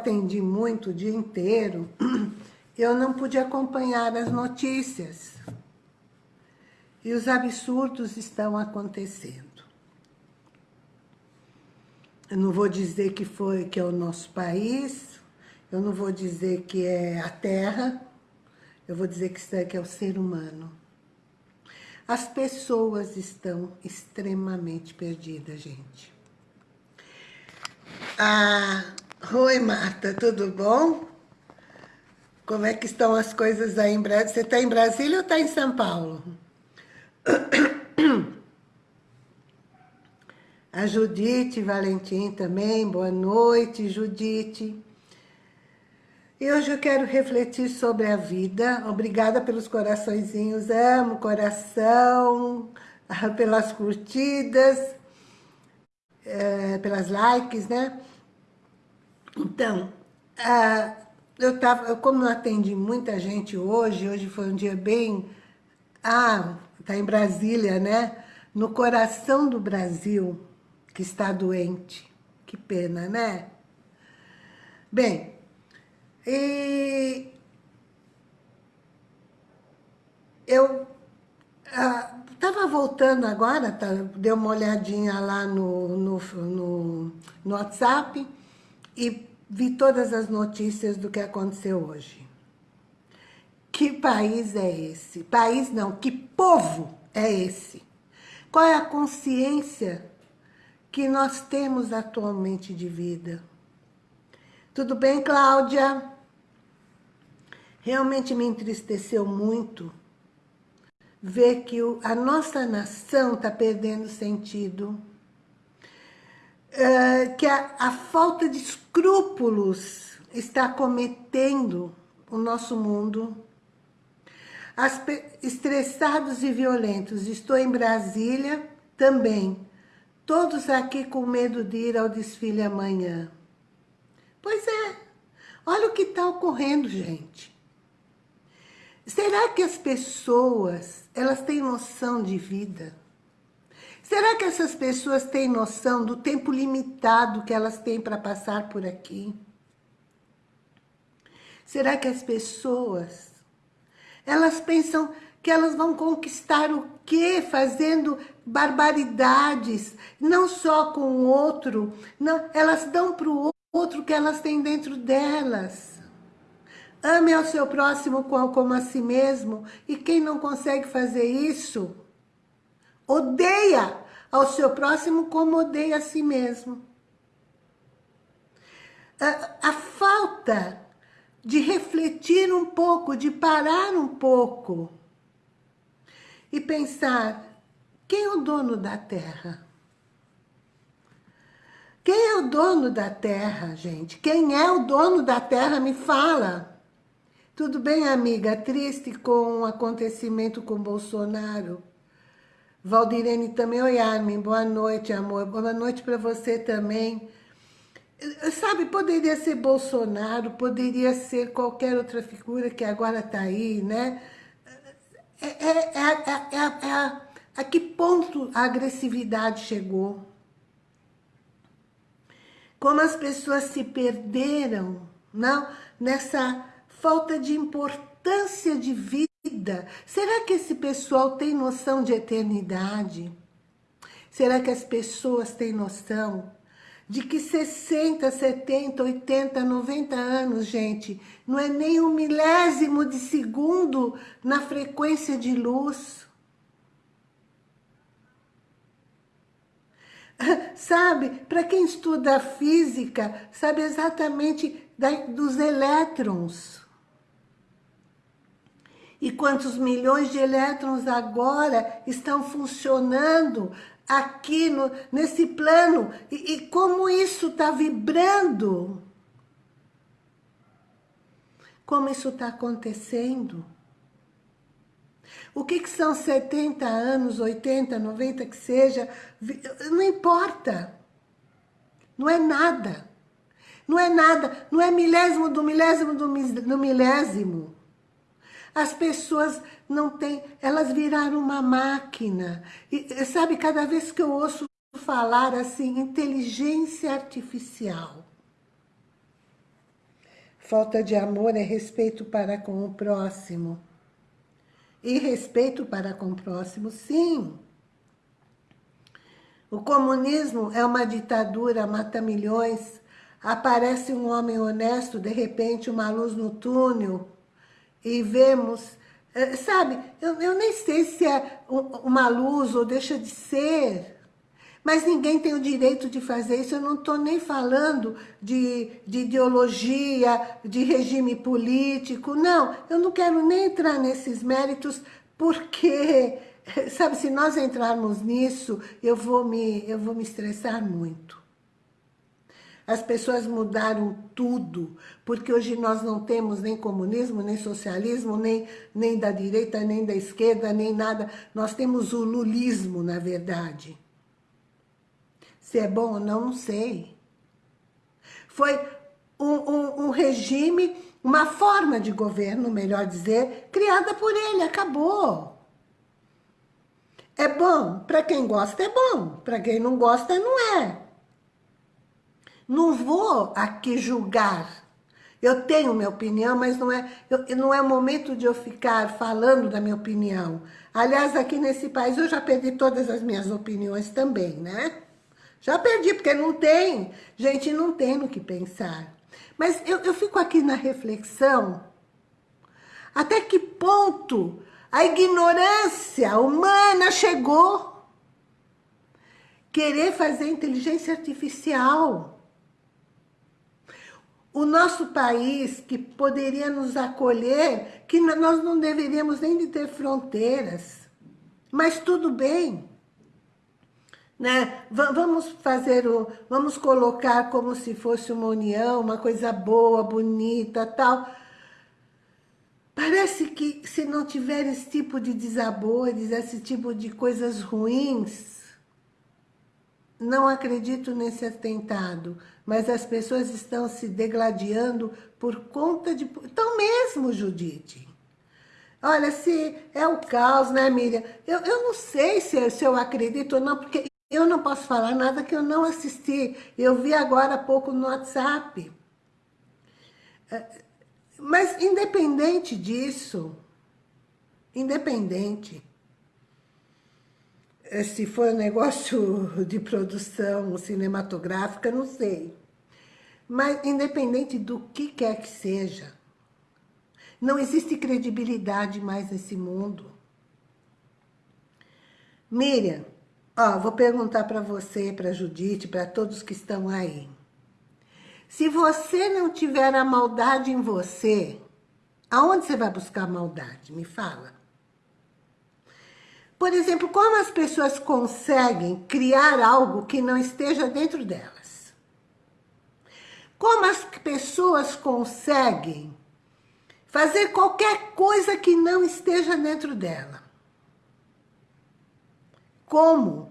atendi muito o dia inteiro, eu não pude acompanhar as notícias. E os absurdos estão acontecendo. Eu não vou dizer que foi que é o nosso país, eu não vou dizer que é a terra, eu vou dizer que isso aqui é o ser humano. As pessoas estão extremamente perdidas, gente. Ah, oi, Marta, tudo bom? Como é que estão as coisas aí em Brasília? Você está em Brasília ou está em São Paulo? A Judite Valentim também, boa noite, Judite. E hoje eu quero refletir sobre a vida. Obrigada pelos coraçõezinhos, amo coração, pelas curtidas, é, pelas likes, né? Então, eu tava, como eu atendi muita gente hoje, hoje foi um dia bem... Ah, tá em Brasília, né? No coração do Brasil, que está doente. Que pena, né? Bem, e eu estava ah, voltando agora, tá, uma olhadinha lá no, no, no, no WhatsApp e vi todas as notícias do que aconteceu hoje. Que país é esse? País não, que povo é esse? Qual é a consciência que nós temos atualmente de vida. Tudo bem, Cláudia? Realmente me entristeceu muito ver que a nossa nação está perdendo sentido. É, que a, a falta de escrúpulos está cometendo o nosso mundo. As, estressados e violentos. Estou em Brasília também Todos aqui com medo de ir ao desfile amanhã. Pois é, olha o que está ocorrendo, gente. Será que as pessoas, elas têm noção de vida? Será que essas pessoas têm noção do tempo limitado que elas têm para passar por aqui? Será que as pessoas, elas pensam que elas vão conquistar o quê? Fazendo barbaridades, não só com o outro, não, elas dão para o outro que elas têm dentro delas. Ame ao seu próximo como a si mesmo, e quem não consegue fazer isso, odeia ao seu próximo como odeia a si mesmo. A, a falta de refletir um pouco, de parar um pouco, e pensar, quem é o dono da terra? Quem é o dono da terra, gente? Quem é o dono da terra? Me fala. Tudo bem, amiga? Triste com o acontecimento com Bolsonaro? Valdirene também. Oi, Armin. Boa noite, amor. Boa noite para você também. Sabe, poderia ser Bolsonaro, poderia ser qualquer outra figura que agora está aí, né? É, é, é, é, a que ponto a agressividade chegou? Como as pessoas se perderam não? nessa falta de importância de vida. Será que esse pessoal tem noção de eternidade? Será que as pessoas têm noção de que 60, 70, 80, 90 anos, gente, não é nem um milésimo de segundo na frequência de luz. Sabe, para quem estuda física, sabe exatamente dos elétrons. E quantos milhões de elétrons agora estão funcionando aqui no, nesse plano e, e como isso está vibrando. Como isso está acontecendo. O que, que são 70 anos, 80, 90, que seja, não importa. Não é nada. Não é nada, não é milésimo do milésimo do milésimo. As pessoas não têm, elas viraram uma máquina. E sabe, cada vez que eu ouço falar assim, inteligência artificial. Falta de amor é respeito para com o próximo. E respeito para com o próximo, sim. O comunismo é uma ditadura, mata milhões. Aparece um homem honesto, de repente uma luz no túnel. E vemos, eh, sabe, eu, eu nem sei se é uma luz ou deixa de ser. Mas ninguém tem o direito de fazer isso. Eu não estou nem falando de, de ideologia, de regime político. Não, eu não quero nem entrar nesses méritos, porque, sabe, se nós entrarmos nisso, eu vou me, eu vou me estressar muito. As pessoas mudaram tudo, porque hoje nós não temos nem comunismo, nem socialismo, nem, nem da direita, nem da esquerda, nem nada. Nós temos o lulismo, na verdade. Se é bom ou não, não sei. Foi um, um, um regime, uma forma de governo, melhor dizer, criada por ele, acabou. É bom, para quem gosta é bom, para quem não gosta não é. Não vou aqui julgar. Eu tenho minha opinião, mas não é, eu, não é momento de eu ficar falando da minha opinião. Aliás, aqui nesse país eu já perdi todas as minhas opiniões também, né? Já perdi, porque não tem. Gente, não tem no que pensar. Mas eu, eu fico aqui na reflexão. Até que ponto a ignorância humana chegou? Querer fazer inteligência artificial. O nosso país, que poderia nos acolher, que nós não deveríamos nem de ter fronteiras. Mas tudo bem né? Vamos fazer o, vamos colocar como se fosse uma união, uma coisa boa, bonita, tal. Parece que se não tiver esse tipo de desabores, esse tipo de coisas ruins, não acredito nesse atentado, mas as pessoas estão se degladiando por conta de... Então mesmo, Judite. Olha, se é o caos, né, Miriam? Eu, eu não sei se, se eu acredito ou não, porque eu não posso falar nada que eu não assisti. Eu vi agora há pouco no WhatsApp. É, mas independente disso, independente, se for um negócio de produção cinematográfica, não sei. Mas independente do que quer que seja, não existe credibilidade mais nesse mundo. Miriam, Ó, vou perguntar para você, para Judite, para todos que estão aí. Se você não tiver a maldade em você, aonde você vai buscar maldade? Me fala. Por exemplo, como as pessoas conseguem criar algo que não esteja dentro delas? Como as pessoas conseguem fazer qualquer coisa que não esteja dentro dela? Como?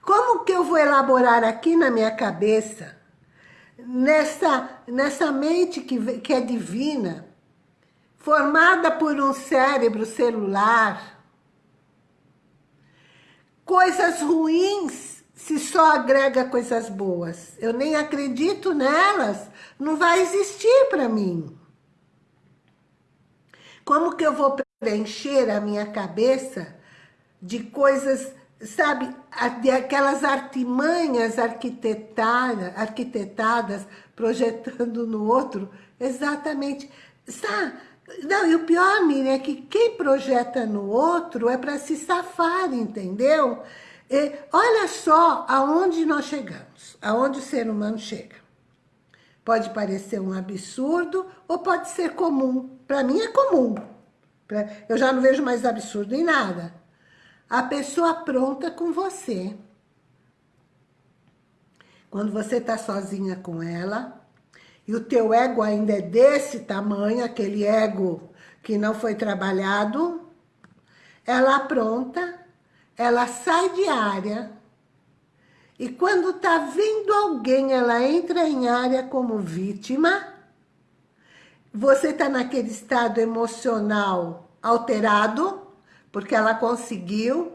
Como que eu vou elaborar aqui na minha cabeça, nessa, nessa mente que, que é divina, formada por um cérebro celular, coisas ruins se só agrega coisas boas. Eu nem acredito nelas, não vai existir para mim. Como que eu vou preencher a minha cabeça de coisas, sabe, de aquelas artimanhas arquitetadas, arquitetadas projetando no outro, exatamente, sabe? Não, e o pior, Miriam, é que quem projeta no outro é para se safar, entendeu? E olha só aonde nós chegamos, aonde o ser humano chega. Pode parecer um absurdo ou pode ser comum. Para mim é comum. Eu já não vejo mais absurdo em nada a pessoa pronta com você. Quando você está sozinha com ela, e o teu ego ainda é desse tamanho, aquele ego que não foi trabalhado, ela pronta, ela sai de área, e quando está vindo alguém, ela entra em área como vítima, você está naquele estado emocional alterado, porque ela conseguiu.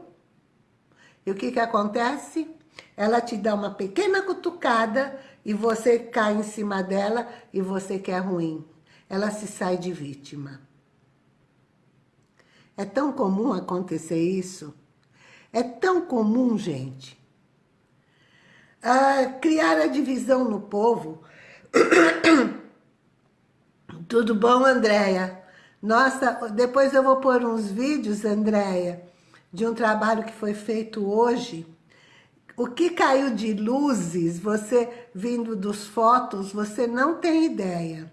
E o que que acontece? Ela te dá uma pequena cutucada e você cai em cima dela e você quer ruim. Ela se sai de vítima. É tão comum acontecer isso. É tão comum, gente. Ah, criar a divisão no povo. Tudo bom, Andréia? Nossa, depois eu vou pôr uns vídeos, Andréia, de um trabalho que foi feito hoje. O que caiu de luzes, você vindo dos fotos, você não tem ideia.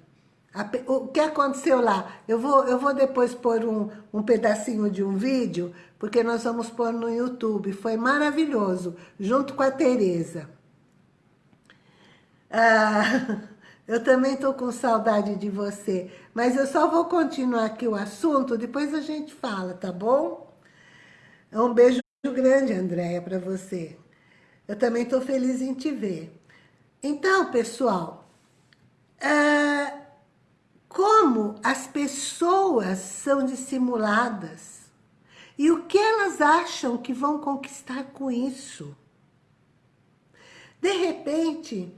O que aconteceu lá? Eu vou, eu vou depois pôr um, um pedacinho de um vídeo, porque nós vamos pôr no YouTube. Foi maravilhoso, junto com a Tereza. Ah, eu também estou com saudade de você, mas eu só vou continuar aqui o assunto, depois a gente fala, tá bom? Um beijo grande, Andréia, para você. Eu também estou feliz em te ver. Então, pessoal, ah, como as pessoas são dissimuladas e o que elas acham que vão conquistar com isso. De repente,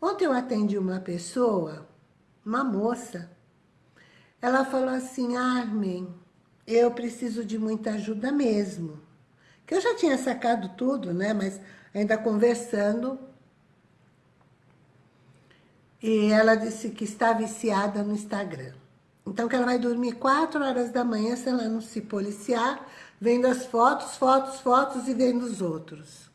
ontem eu atendi uma pessoa, uma moça, ela falou assim, Armin, eu preciso de muita ajuda mesmo. Que eu já tinha sacado tudo, né? Mas ainda conversando, e ela disse que está viciada no Instagram. Então, que ela vai dormir 4 horas da manhã se ela não se policiar, vendo as fotos, fotos, fotos e vendo os outros.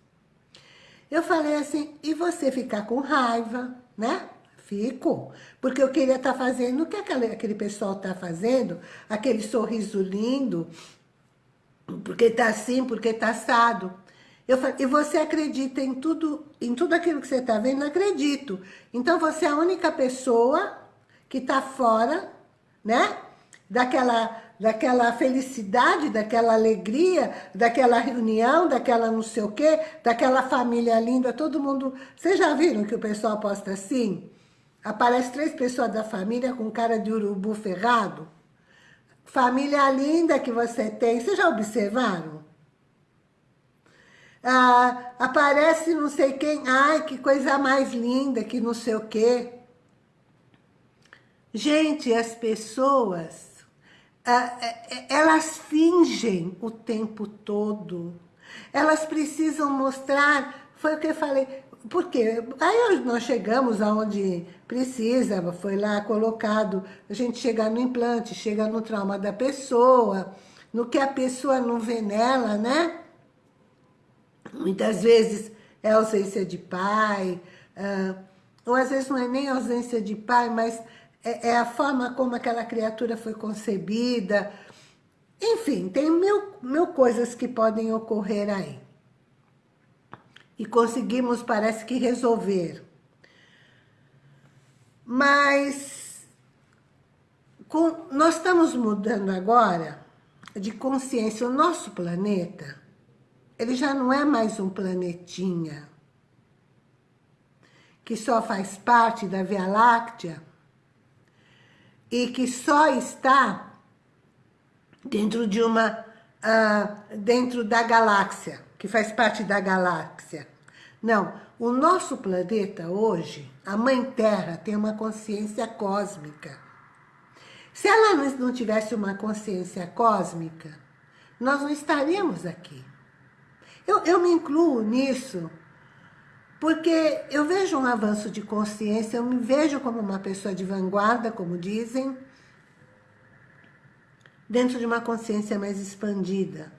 Eu falei assim, e você ficar com raiva, né? Fico, porque eu queria estar tá fazendo o que aquele, aquele pessoal está fazendo, aquele sorriso lindo, porque está assim, porque está assado. Eu e você acredita em tudo, em tudo aquilo que você está vendo? Acredito. Então você é a única pessoa que está fora, né? Daquela, daquela felicidade, daquela alegria, daquela reunião, daquela não sei o quê, daquela família linda, todo mundo... Vocês já viram que o pessoal posta assim? Aparece três pessoas da família com cara de urubu ferrado. Família linda que você tem, vocês já observaram? Ah, aparece não sei quem, ai, que coisa mais linda, que não sei o quê. Gente, as pessoas, ah, é, é, elas fingem o tempo todo. Elas precisam mostrar, foi o que eu falei, porque aí nós chegamos aonde precisa, foi lá colocado, a gente chega no implante, chega no trauma da pessoa, no que a pessoa não vê nela, né? Muitas vezes é ausência de pai, uh, ou às vezes não é nem ausência de pai, mas é, é, a forma como aquela criatura foi concebida. Enfim, tem mil, mil coisas que podem ocorrer aí. E conseguimos, parece que, resolver. Mas com, nós estamos mudando agora de consciência. O nosso planeta ele já não é mais um planetinha que só faz parte da Via Láctea e que só está dentro de uma uh, dentro da galáxia, que faz parte da galáxia. Não, o nosso planeta hoje, a Mãe Terra, tem uma consciência cósmica. Se ela não tivesse uma consciência cósmica, nós não estaríamos aqui. Eu, eu me incluo nisso, porque eu vejo um avanço de consciência, eu me vejo como uma pessoa de vanguarda, como dizem, dentro de uma consciência mais expandida.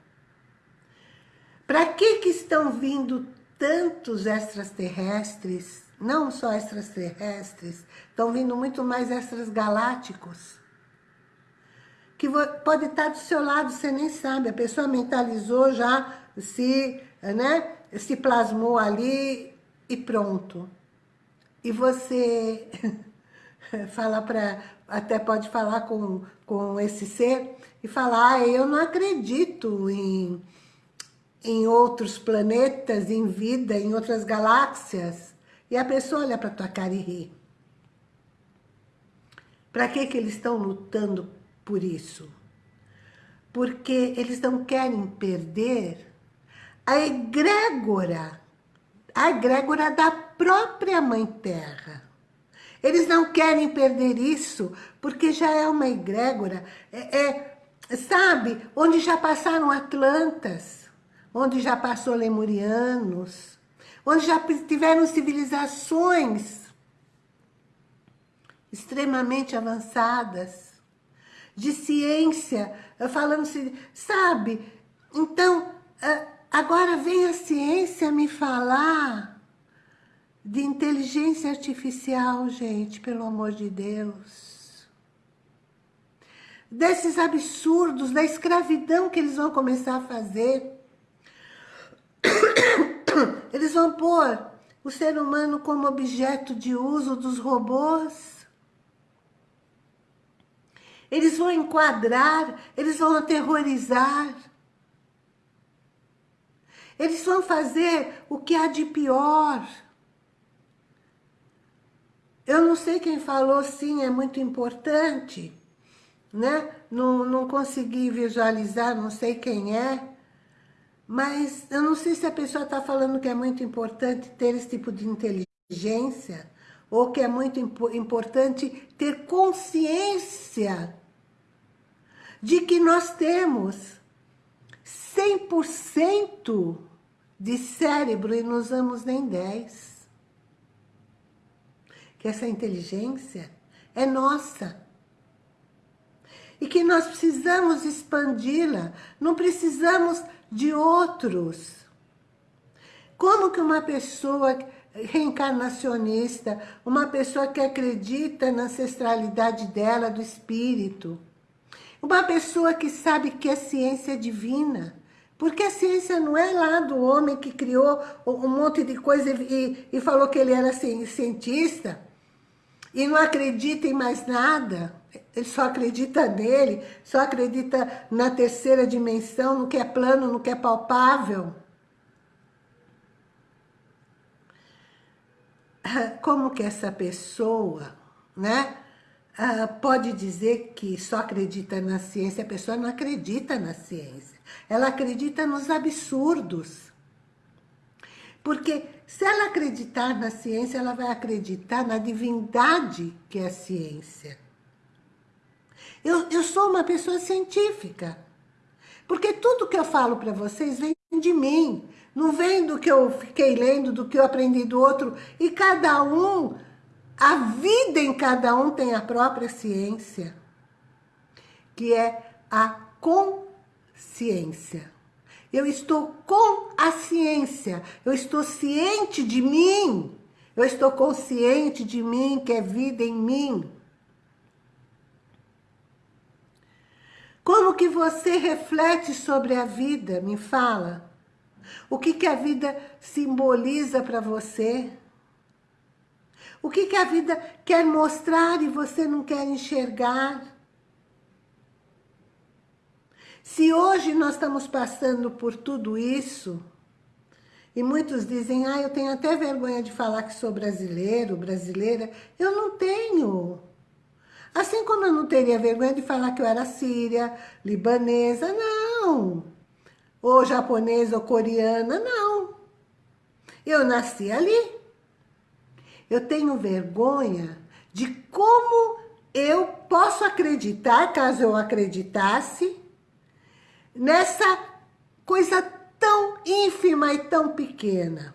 Para que, que estão vindo tantos extraterrestres, não só extraterrestres, estão vindo muito mais extragalácticos, que pode estar do seu lado, você nem sabe, a pessoa mentalizou já se, né, se plasmou ali e pronto. E você fala para, até pode falar com, com esse ser e falar, ah, eu não acredito em, em outros planetas, em vida, em outras galáxias. E a pessoa olha para tua cara e ri. Para que, que eles estão lutando por isso? Porque eles não querem perder a egrégora a egrégora da própria Mãe Terra. Eles não querem perder isso, porque já é uma egrégora, é, é, sabe, onde já passaram Atlantas, onde já passou Lemurianos, onde já tiveram civilizações extremamente avançadas, de ciência, falando assim, sabe? Então, agora vem a ciência me falar de inteligência artificial, gente, pelo amor de Deus. Desses absurdos, da escravidão que eles vão começar a fazer. Eles vão pôr o ser humano como objeto de uso dos robôs. Eles vão enquadrar, eles vão aterrorizar. Eles vão fazer o que há de pior. Eu não sei quem falou, sim, é muito importante, né? Não, não consegui visualizar, não sei quem é, mas eu não sei se a pessoa está falando que é muito importante ter esse tipo de inteligência, ou que é muito impo importante ter consciência de que nós temos 100% de cérebro e não usamos nem 10% que essa inteligência é nossa. E que nós precisamos expandi-la, não precisamos de outros. Como que uma pessoa reencarnacionista, uma pessoa que acredita na ancestralidade dela, do espírito, uma pessoa que sabe que a ciência é divina, porque a ciência não é lá do homem que criou um monte de coisa e, e falou que ele era cientista, e não acredita em mais nada, ele só acredita nele, só acredita na terceira dimensão, no que é plano, no que é palpável. Como que essa pessoa, né, ah, pode dizer que só acredita na ciência? A pessoa não acredita na ciência. Ela acredita nos absurdos. Porque se ela acreditar na ciência, ela vai acreditar na divindade que é a ciência. Eu, eu sou uma pessoa científica. Porque tudo que eu falo para vocês vem de mim. Não vem do que eu fiquei lendo, do que eu aprendi do outro. E cada um, a vida em cada um tem a própria ciência. Que é a consciência. Eu estou com a ciência. Eu estou ciente de mim. Eu estou consciente de mim, que é vida em mim. Como que você reflete sobre a vida? Me fala. O que, que a vida simboliza para você? O que, que a vida quer mostrar e você não quer enxergar? Se hoje nós estamos passando por tudo isso, e muitos dizem, ah, eu tenho até vergonha de falar que sou brasileiro, brasileira. Eu não tenho. Assim como eu não teria vergonha de falar que eu era síria, libanesa, não. Ou japonesa ou coreana, não. Eu nasci ali. Eu tenho vergonha de como eu posso acreditar, caso eu acreditasse, nessa coisa tão ínfima e tão pequena.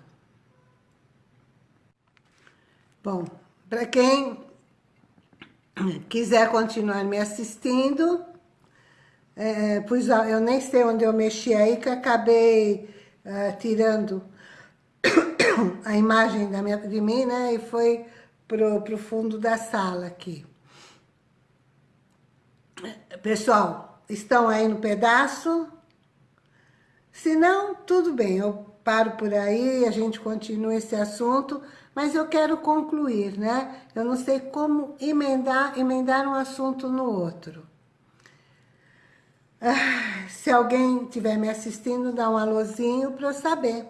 Bom, para quem quiser continuar me assistindo, é, pois eu nem sei onde eu mexi aí, que acabei é, tirando a imagem da minha, de mim, né? E foi pro, pro fundo da sala aqui. Pessoal, estão aí no pedaço? Se não, tudo bem, eu paro por aí, a gente continua esse assunto, mas eu quero concluir, né? Eu não sei como emendar, emendar um assunto no outro. Ah, se alguém estiver me assistindo, dá um alôzinho para eu saber.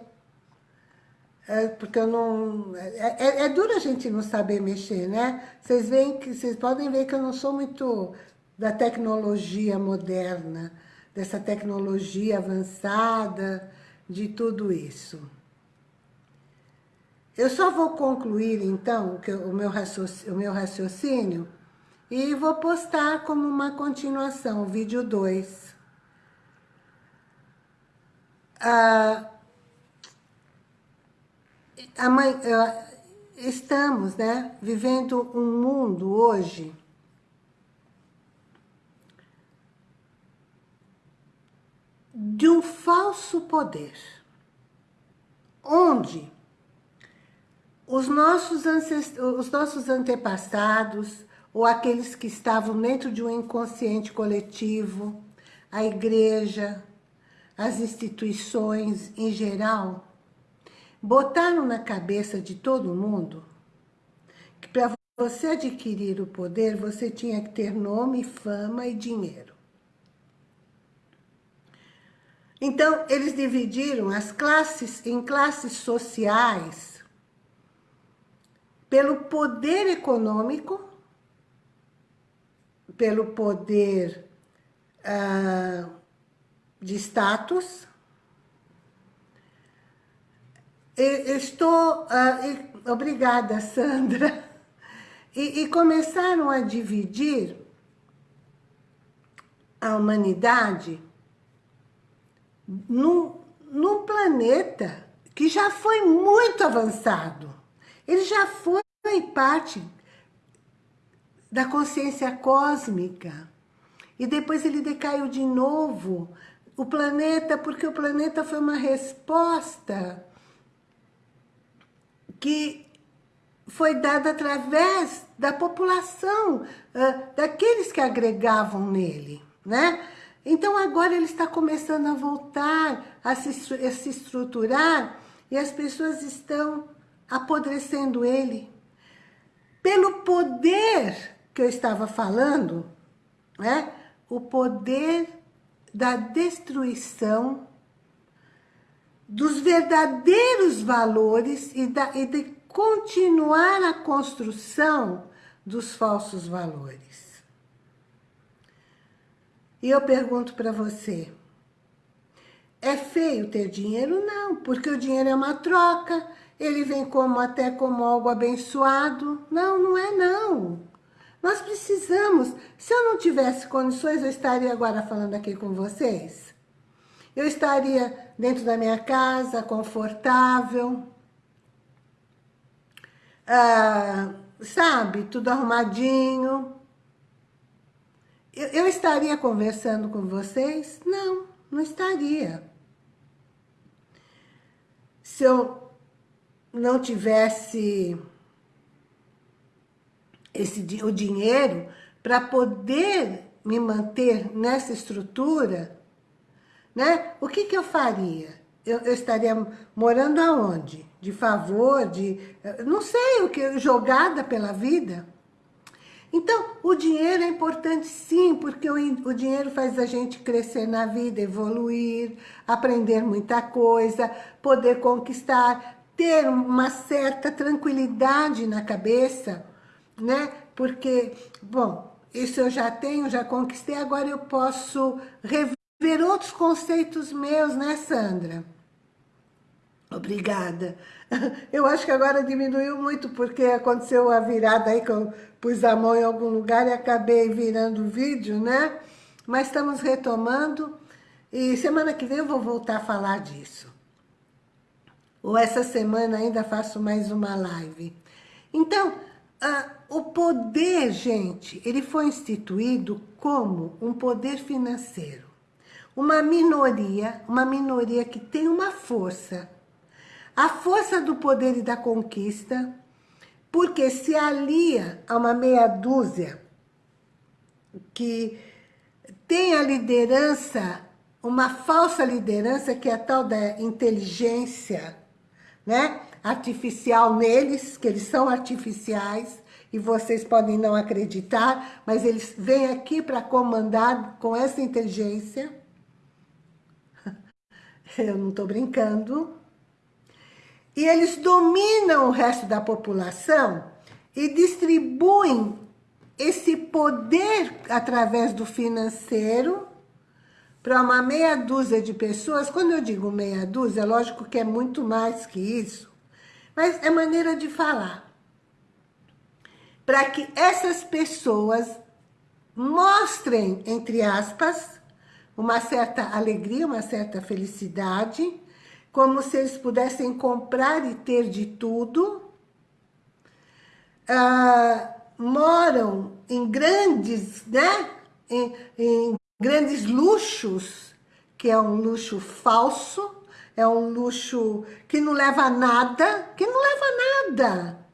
É, porque eu não... É, é, é, duro a gente não saber mexer, né? Vocês veem que vocês podem ver que eu não sou muito da tecnologia moderna, dessa tecnologia avançada, de tudo isso. Eu só vou concluir, então, o meu raciocínio, e vou postar como uma continuação, vídeo 2. Ah, estamos né, vivendo um mundo hoje de um falso poder, onde os nossos, os nossos antepassados, ou aqueles que estavam dentro de um inconsciente coletivo, a igreja, as instituições em geral, botaram na cabeça de todo mundo que para você adquirir o poder, você tinha que ter nome, fama e dinheiro. Então, eles dividiram as classes em classes sociais pelo poder econômico, pelo poder ah, de status. estou... Ah, obrigada, Sandra. E, e começaram a dividir a humanidade num, num planeta que já foi muito avançado. Ele já foi parte da consciência cósmica. E depois ele decaiu de novo. O planeta, porque o planeta foi uma resposta que foi dada através da população, daqueles que agregavam nele, né? Então agora ele está começando a voltar, a se, a se estruturar, e as pessoas estão apodrecendo ele. Pelo poder que eu estava falando, né? o poder da destruição dos verdadeiros valores e, da, e de continuar a construção dos falsos valores. E eu pergunto para você, é feio ter dinheiro? Não, porque o dinheiro é uma troca, ele vem como até como algo abençoado. Não, não é não. Nós precisamos. Se eu não tivesse condições, eu estaria agora falando aqui com vocês. Eu estaria dentro da minha casa, confortável. Ah, sabe, tudo arrumadinho. Eu, eu estaria conversando com vocês? Não, não estaria. Se eu não tivesse esse, o dinheiro para poder me manter nessa estrutura, né? O que, que eu faria? Eu, eu, estaria morando aonde? De favor, de... Não sei, o que jogada pela vida? Então, o dinheiro é importante sim, porque o, o dinheiro faz a gente crescer na vida, evoluir, aprender muita coisa, poder conquistar, ter uma certa tranquilidade na cabeça, né? Porque, bom, isso eu já tenho, já conquistei, agora eu posso rever outros conceitos meus, né, Sandra? Obrigada. Eu acho que agora diminuiu muito, porque aconteceu a virada aí, que eu pus a mão em algum lugar e acabei virando o vídeo, né? Mas estamos retomando e semana que vem eu vou voltar a falar disso. Ou essa semana ainda faço mais uma live. Então, ah, o poder, gente, ele foi instituído como um poder financeiro. Uma minoria, uma minoria que tem uma força. A força do poder e da conquista, porque se alia a uma meia dúzia que tem a liderança, uma falsa liderança, que é a tal da inteligência né, artificial neles, que eles são artificiais, e vocês podem não acreditar, mas eles vêm aqui para comandar com essa inteligência. Eu não estou brincando. E eles dominam o resto da população e distribuem esse poder através do financeiro para uma meia dúzia de pessoas. Quando eu digo meia dúzia, lógico que é muito mais que isso. mas é maneira de falar. Para que essas pessoas mostrem, entre aspas, uma certa alegria, uma certa felicidade, como se eles pudessem comprar e ter de tudo, uh, moram em grandes, né? Em, em grandes luxos, que é um luxo falso, é um luxo que não leva a nada, que não leva a nada.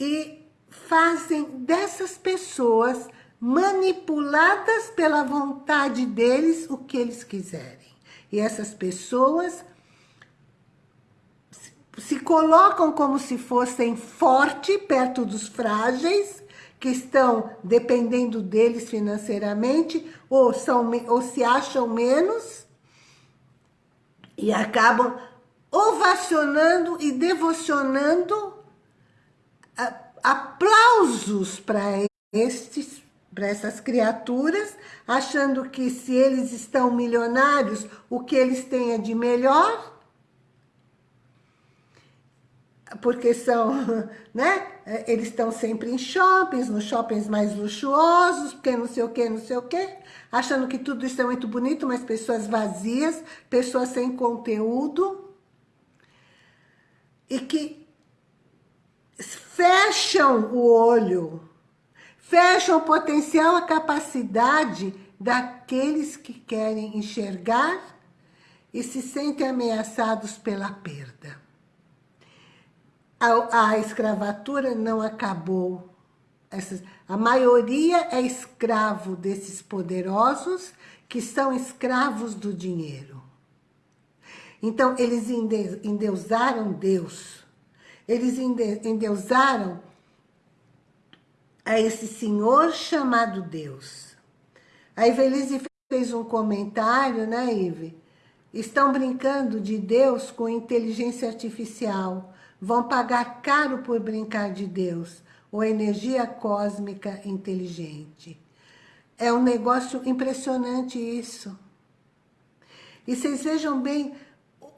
E fazem dessas pessoas manipuladas pela vontade deles o que eles quiserem. E essas pessoas se colocam como se fossem forte perto dos frágeis, que estão dependendo deles financeiramente, ou, são, ou se acham menos, e acabam ovacionando e devocionando aplausos para estes para essas criaturas, achando que se eles estão milionários, o que eles têm é de melhor, porque são, né? Eles estão sempre em shoppings, nos shoppings mais luxuosos, porque não sei o que, não sei o que, achando que tudo isso é muito bonito, mas pessoas vazias, pessoas sem conteúdo, e que fecham o olho, fecham o potencial, a capacidade daqueles que querem enxergar e se sentem ameaçados pela perda a, a escravatura não acabou. Essas, a maioria é escravo desses poderosos que são escravos do dinheiro. Então, eles endeusaram Deus. Eles endeusaram a esse senhor chamado Deus. A Ivelise fez um comentário, né, Ive? Estão brincando de Deus com inteligência artificial vão pagar caro por brincar de Deus, ou energia cósmica inteligente. É um negócio impressionante isso. E vocês vejam bem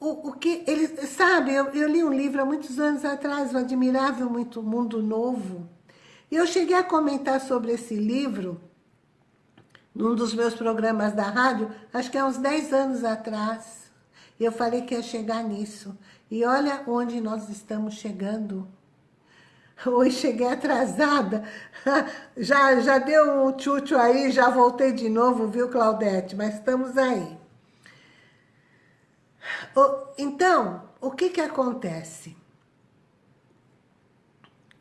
o, o que ele sabe, eu, eu, li um livro há muitos anos atrás, o Admirável Mundo Novo, eu cheguei a comentar sobre esse livro num dos meus programas da rádio, acho que há uns 10 anos atrás. E eu falei que ia chegar nisso. E olha onde nós estamos chegando. Hoje cheguei atrasada. Já, já deu um tchutchu aí, já voltei de novo, viu, Claudete? Mas estamos aí. Então, o que que acontece?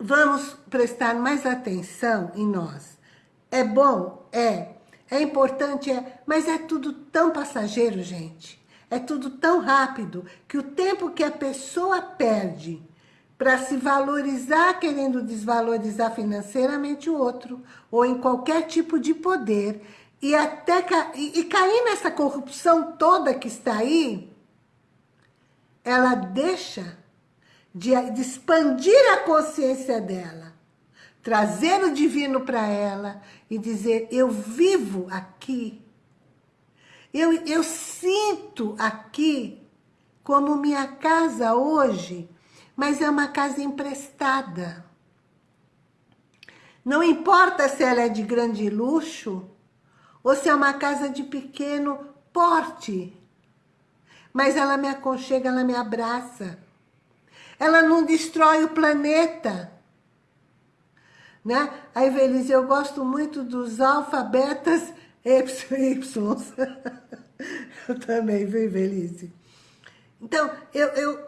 Vamos prestar mais atenção em nós. É bom? É. É importante? É. Mas é tudo tão passageiro, gente. É tudo tão rápido que o tempo que a pessoa perde para se valorizar querendo desvalorizar financeiramente o outro, ou em qualquer tipo de poder, e até e, e cair nessa corrupção toda que está aí, ela deixa de, de expandir a consciência dela, trazer o divino para ela e dizer, eu vivo aqui eu, eu sinto aqui como minha casa hoje, mas é uma casa emprestada. Não importa se ela é de grande luxo ou se é uma casa de pequeno porte, mas ela me aconchega, ela me abraça. Ela não destrói o planeta. Né? A Evelise, eu gosto muito dos alfabetas Y. eu também, viu, Felice? Então, eu, eu,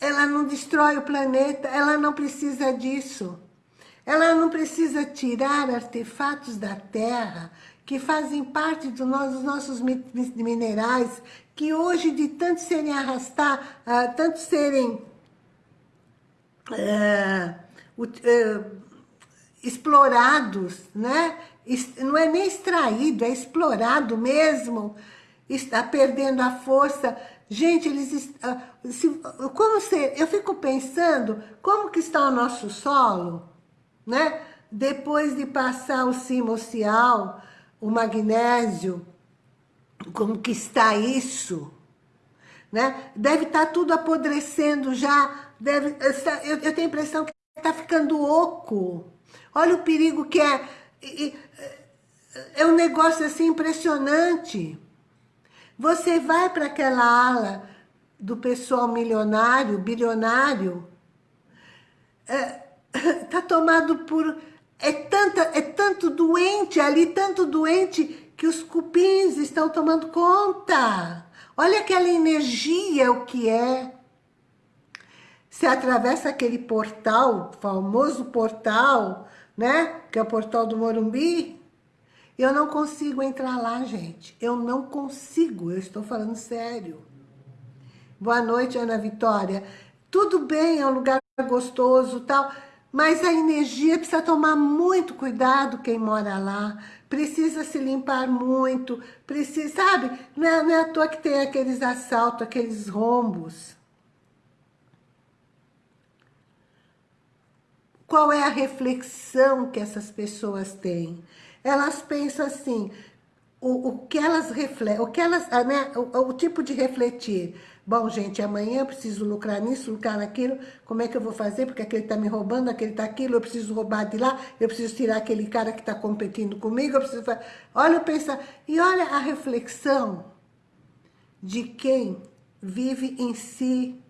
ela não destrói o planeta, ela não precisa disso. Ela não precisa tirar artefatos da Terra que fazem parte do nosso, dos nossos minerais, que hoje, de tanto serem arrastar, uh, tanto serem uh, uh, explorados, né? não é nem extraído, é explorado mesmo, está perdendo a força. Gente, eles... Ah, se, como se, eu fico pensando, como que está o nosso solo, né? Depois de passar o né? Deve estar tá tudo apodrecendo já, deve, eu, eu tenho a impressão que está ficando oco. Olha o perigo que é. É um negócio assim impressionante. Você vai para aquela ala do pessoal milionário, bilionário, é, tá tomado por... É, tanta, é tanto doente ali, tanto doente, que os cupins estão tomando conta. Olha aquela energia, o que é. Você atravessa aquele portal, famoso portal, né? Que é o portal do Morumbi. Eu não consigo entrar lá, gente. Eu não consigo, eu estou falando sério. Boa noite, Ana Vitória. Tudo bem, é um lugar gostoso tal, mas a energia precisa tomar muito cuidado quem mora lá. Precisa se limpar muito, precisa, sabe? Não é, não é à toa que tem aqueles assaltos, aqueles rombos. Qual é a reflexão que essas pessoas têm? Elas pensam assim, o, o que elas refletem, o que elas, né, o, o, tipo de refletir. Bom, gente, amanhã eu preciso lucrar nisso, lucrar naquilo, como é que eu vou fazer? Porque aquele está me roubando, aquele está aquilo, eu preciso roubar de lá, eu preciso tirar aquele cara que está competindo comigo, eu preciso fazer... Olha, eu penso, e olha a reflexão de quem vive em si,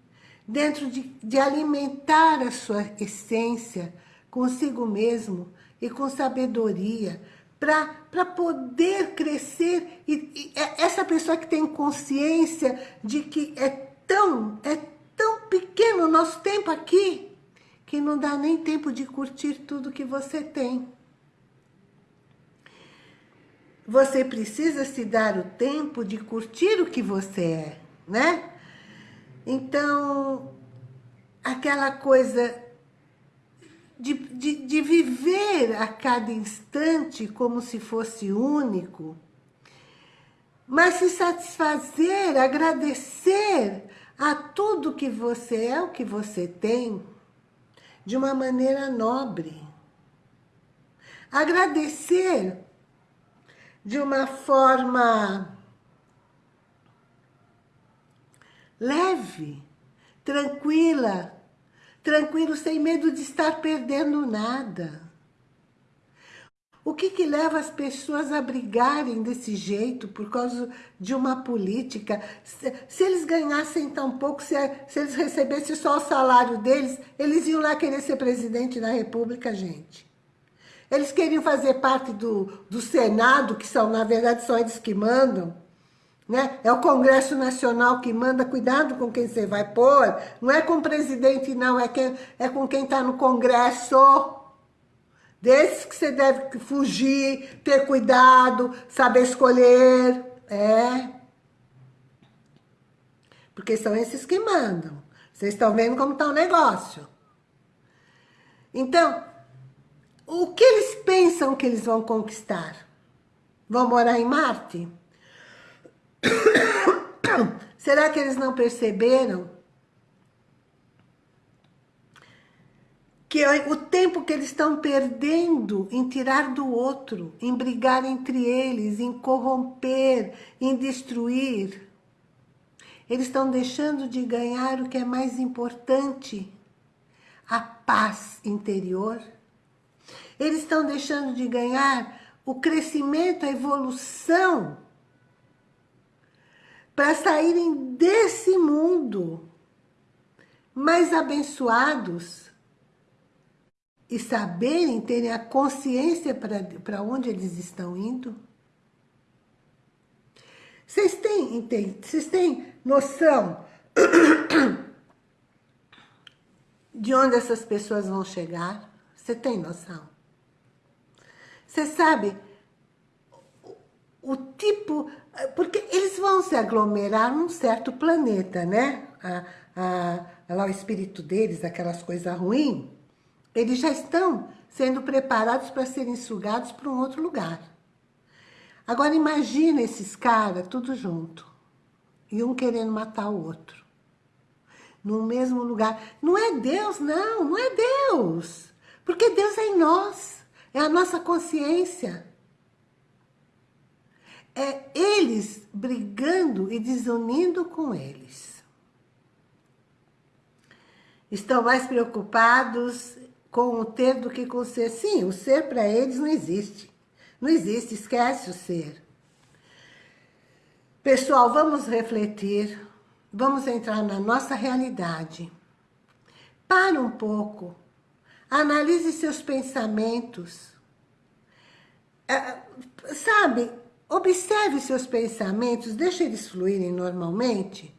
dentro de, de alimentar a sua essência consigo mesmo e com sabedoria, para poder crescer. E, e, é essa pessoa que tem consciência de que é tão, é tão pequeno o nosso tempo aqui, que não dá nem tempo de curtir tudo que você tem. Você precisa se dar o tempo de curtir o que você é, né? Então, aquela coisa de, de, de viver a cada instante como se fosse único, mas se satisfazer, agradecer a tudo que você é, o que você tem, de uma maneira nobre. Agradecer de uma forma leve, tranquila, tranquilo, sem medo de estar perdendo nada. O que, que leva as pessoas a brigarem desse jeito por causa de uma política? Se, se eles ganhassem tão pouco, se, se, eles recebessem só o salário deles, eles iam lá querer ser presidente da república, gente. Eles queriam fazer parte do, do Senado, que são, na verdade, são eles que mandam. Né? É o Congresso Nacional que manda, cuidado com quem você vai pôr. Não é com o presidente, não, é, quem, é com quem está no Congresso. Desses que você deve fugir, ter cuidado, saber escolher. É. Porque são esses que mandam. Vocês estão vendo como está o negócio. Então, o que eles pensam que eles vão conquistar? Vão morar em Marte? Será que eles não perceberam que o tempo que eles estão perdendo em tirar do outro, em brigar entre eles, em corromper, em destruir, eles estão deixando de ganhar o que é mais importante, a paz interior. Eles estão deixando de ganhar o crescimento, a evolução para saírem desse mundo mais abençoados e saberem, terem a consciência para onde eles estão indo? Vocês têm, vocês têm noção de onde essas pessoas vão chegar? Você tem noção? Você sabe o tipo... Porque eles vão se aglomerar num certo planeta, né? A, a, lá o espírito deles, aquelas coisas ruins, eles já estão sendo preparados para serem sugados para um outro lugar. Agora imagina esses caras tudo junto. E um querendo matar o outro. No mesmo lugar. Não é Deus, não. Não é Deus. Porque Deus é em nós. É a nossa consciência. É eles brigando e desunindo com eles. Estão mais preocupados com o ter do que com o ser. Sim, o ser para eles não existe. Não existe, esquece o ser. Pessoal, vamos refletir, vamos entrar na nossa realidade. Para um pouco, analise seus pensamentos. É, sabe, observe seus pensamentos, deixe eles fluírem normalmente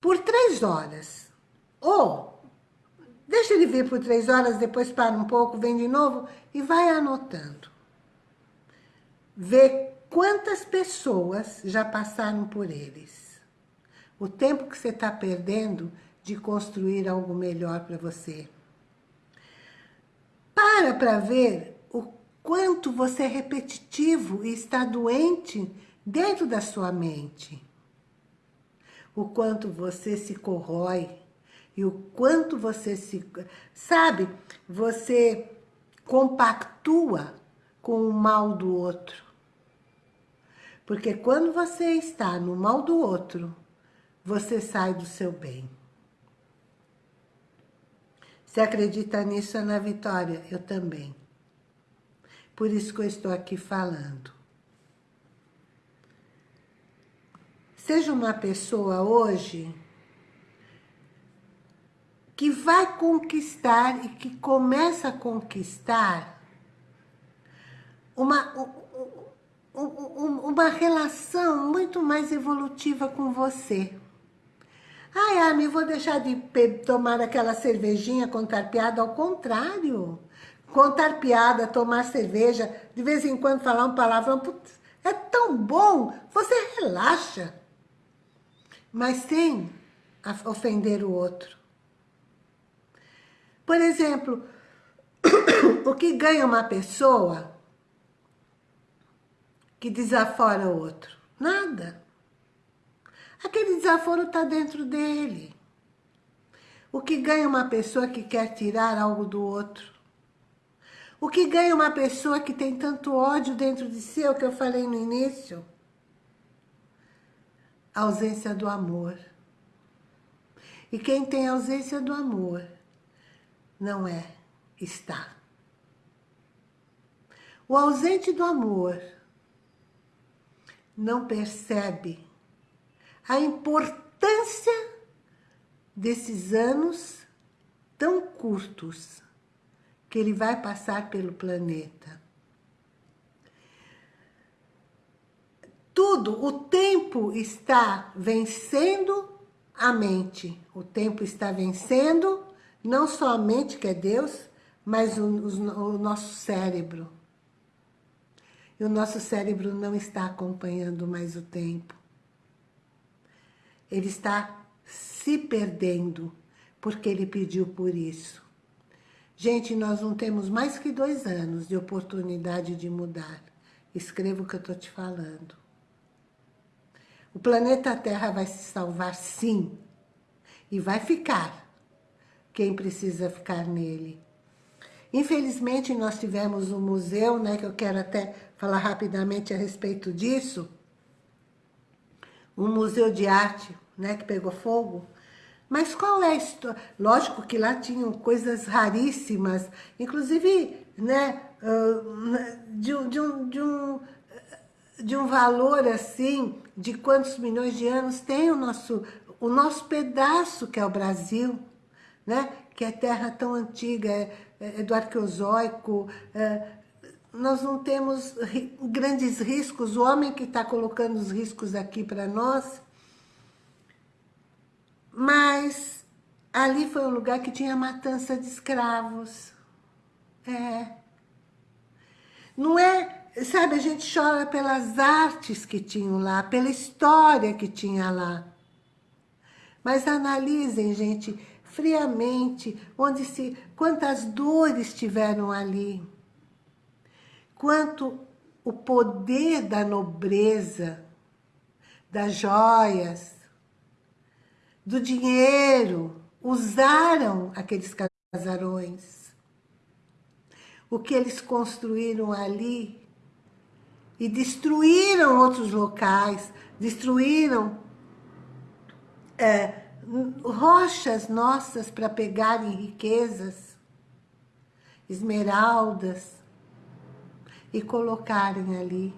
por três horas. Ou, deixa ele vir por três horas, depois para um pouco, vem de novo e vai anotando. Vê quantas pessoas já passaram por eles. O tempo que você está perdendo de construir algo melhor para você. Para para ver quanto você é repetitivo e está doente dentro da sua mente. O quanto você se corrói e o quanto você se... Sabe, você compactua com o mal do outro. Porque quando você está no mal do outro, você sai do seu bem. Você acredita nisso, Ana Vitória? Eu também. Por isso que eu estou aqui falando. Seja uma pessoa hoje que vai conquistar e que começa a conquistar uma, uma relação muito mais evolutiva com você. Ai, Ami, vou deixar de tomar aquela cervejinha, contar piada, ao contrário. Contar piada, tomar cerveja, de vez em quando falar um palavrão, putz, é tão bom, você relaxa. Mas sem ofender o outro. Por exemplo, o que ganha uma pessoa que desafora o outro? Nada. Aquele desaforo está dentro dele. O que ganha uma pessoa que quer tirar algo do outro? O que ganha uma pessoa que tem tanto ódio dentro de si, é o que eu falei no início? A ausência do amor. E quem tem ausência do amor não é, está. O ausente do amor não percebe a importância desses anos tão curtos que ele vai passar pelo planeta. Tudo, o tempo está vencendo a mente. O tempo está vencendo não só a mente, que é Deus, mas o, o, o nosso cérebro. E o nosso cérebro não está acompanhando mais o tempo. Ele está se perdendo, porque ele pediu por isso. Gente, nós não temos mais que dois anos de oportunidade de mudar. Escreva o que eu estou te falando. O planeta Terra vai se salvar sim. E vai ficar quem precisa ficar nele. Infelizmente, nós tivemos um museu, né, que eu quero até falar rapidamente a respeito disso, um museu de arte, né, que pegou fogo. Mas qual é a história? Lógico que lá tinham coisas raríssimas, inclusive, né, de, de, um, de, um, de um valor assim, de quantos milhões de anos tem o nosso, o nosso pedaço, que é o Brasil, né? que é terra tão antiga, é, é, do arqueozoico, é, nós não temos grandes riscos, o homem que está colocando os riscos aqui para nós, mas ali foi um lugar que tinha matança de escravos. É. Não é, sabe, a gente chora pelas artes que tinham lá, pela história que tinha lá. Mas analisem, gente, friamente, onde se, quantas dores tiveram ali, quanto o poder da nobreza, das joias, do dinheiro, usaram aqueles casarões. O que eles construíram ali e destruíram outros locais, destruíram é, rochas nossas para pegarem riquezas, esmeraldas, e colocarem ali.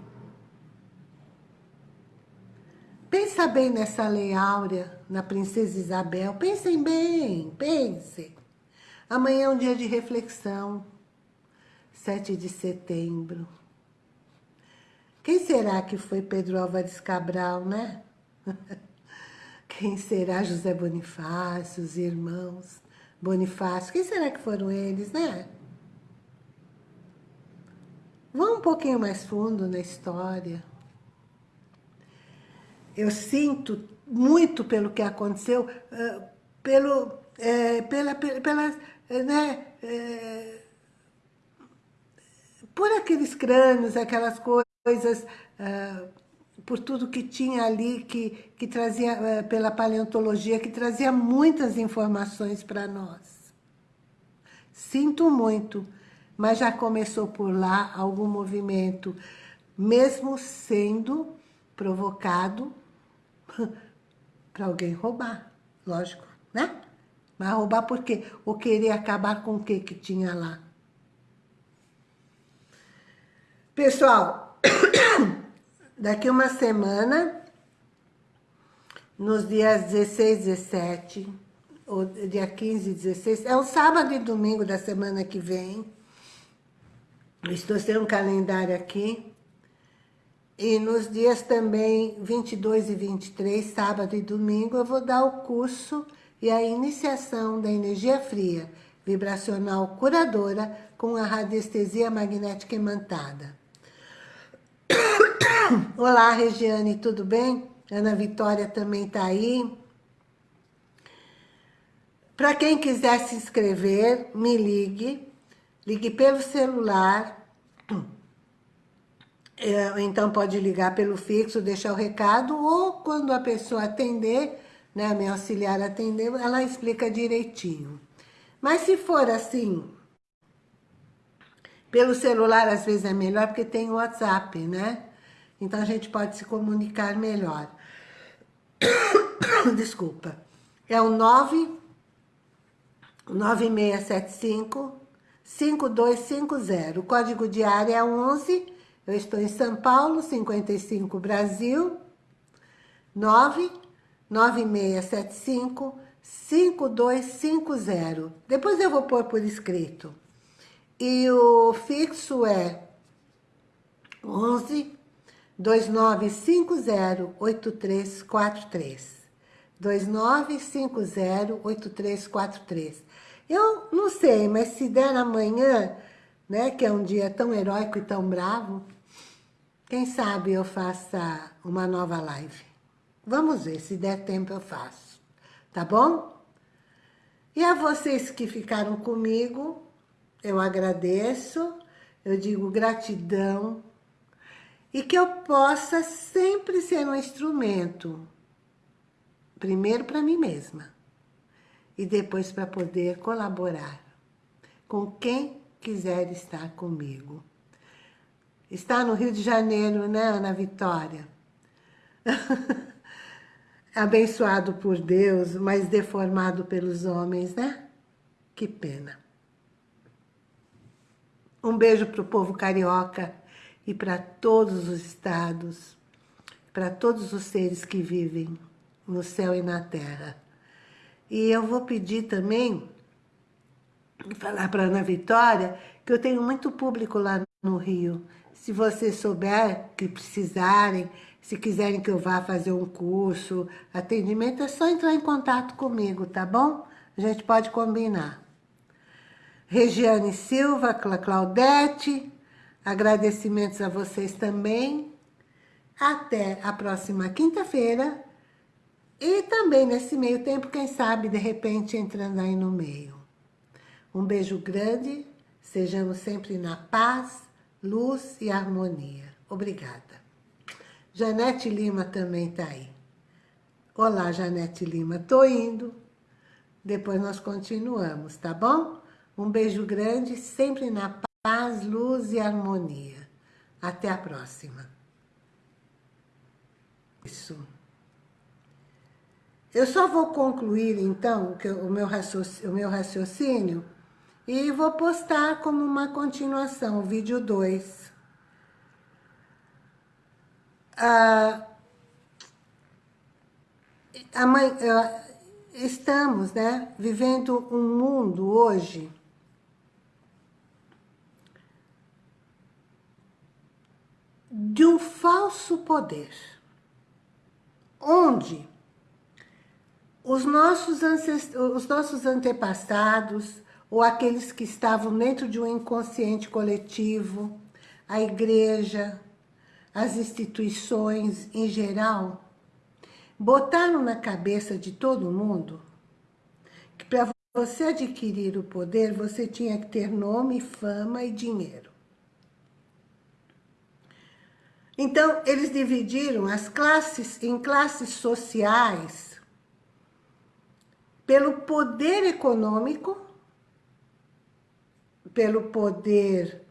Pensa bem nessa lei áurea, na princesa Isabel. Pensem bem, pensem. Amanhã é um dia de reflexão. 7 de setembro. Quem será que foi Pedro Álvares Cabral, né? Quem será José Bonifácio, os irmãos Bonifácio? Quem será que foram eles, né? Vão um pouquinho mais fundo na história. Eu sinto muito pelo que aconteceu, uh, pelo, é, pela, pela, pela, né, é, por aqueles crânios, aquelas coisas, uh, por tudo que tinha ali, que, que trazia, pela paleontologia, que trazia muitas informações para nós. Sinto muito, mas já começou por lá algum movimento, mesmo sendo provocado para alguém roubar, lógico, né? Mas roubar por quê? Ou querer acabar com o que que tinha lá? Pessoal, daqui uma semana, nos dias 16, 17, ou dia 15 e 16, é o sábado e domingo da semana que vem, estou sem um calendário aqui, e nos dias também 22 e 23, sábado e domingo, eu vou dar o curso e a iniciação da energia fria, vibracional curadora com a radiestesia magnética imantada. Olá, Regiane, tudo bem? Ana Vitória também está aí. Para quem quiser se inscrever, me ligue. Ligue pelo celular. É, então pode ligar pelo fixo, deixar o recado, ou quando a pessoa atender, né, a minha auxiliar atender, ela explica direitinho. Mas se for assim, pelo celular às vezes é melhor, porque tem o WhatsApp, né? Então a gente pode se comunicar melhor. Desculpa. É o 9 9675 5250. O código de área é 11. Eu estou em São Paulo, 55 Brasil. 9 9675 5250. Depois eu vou pôr por escrito. E o fixo é 11 2950-8343. 2950-8343. Eu não sei, mas se der amanhã, né, que é um dia tão heróico e tão bravo, quem sabe eu faça uma nova live. Vamos ver, se der tempo eu faço. Tá bom? E a vocês que ficaram comigo, eu agradeço, eu digo gratidão, e que eu possa sempre ser um instrumento, primeiro para mim mesma, e depois para poder colaborar com quem quiser estar comigo. Está no Rio de Janeiro, né, Ana Vitória? Abençoado por Deus, mas deformado pelos homens, né? Que pena. Um beijo para o povo carioca e para todos os estados, para todos os seres que vivem no céu e na terra. E eu vou pedir também, falar para Ana Vitória, que eu tenho muito público lá no Rio. Se você souber que precisarem, se quiserem que eu vá fazer um curso, atendimento, é só entrar em contato comigo, tá bom? A gente pode combinar. Regiane Silva, Claudete, Agradecimentos a vocês também. Até a próxima quinta-feira. E também nesse meio tempo, quem sabe, de repente, entrando aí no meio. Um beijo grande. Sejamos sempre na paz, luz e harmonia. Obrigada. Janete Lima também está aí. Olá, Janete Lima. Tô indo. Depois nós continuamos, tá bom? Um beijo grande, sempre na paz luz e harmonia. Até a próxima. Isso. Eu só vou concluir, então, o meu raciocínio, o meu raciocínio e vou postar como uma continuação, vídeo 2. Ah, mãe, estamos né, vivendo um mundo hoje de um falso poder, onde os nossos, os nossos antepassados, ou aqueles que estavam dentro de um inconsciente coletivo, a igreja, as instituições em geral, botaram na cabeça de todo mundo que para você adquirir o poder, você tinha que ter nome, fama e dinheiro. Então, eles dividiram as classes em classes sociais pelo poder econômico, pelo poder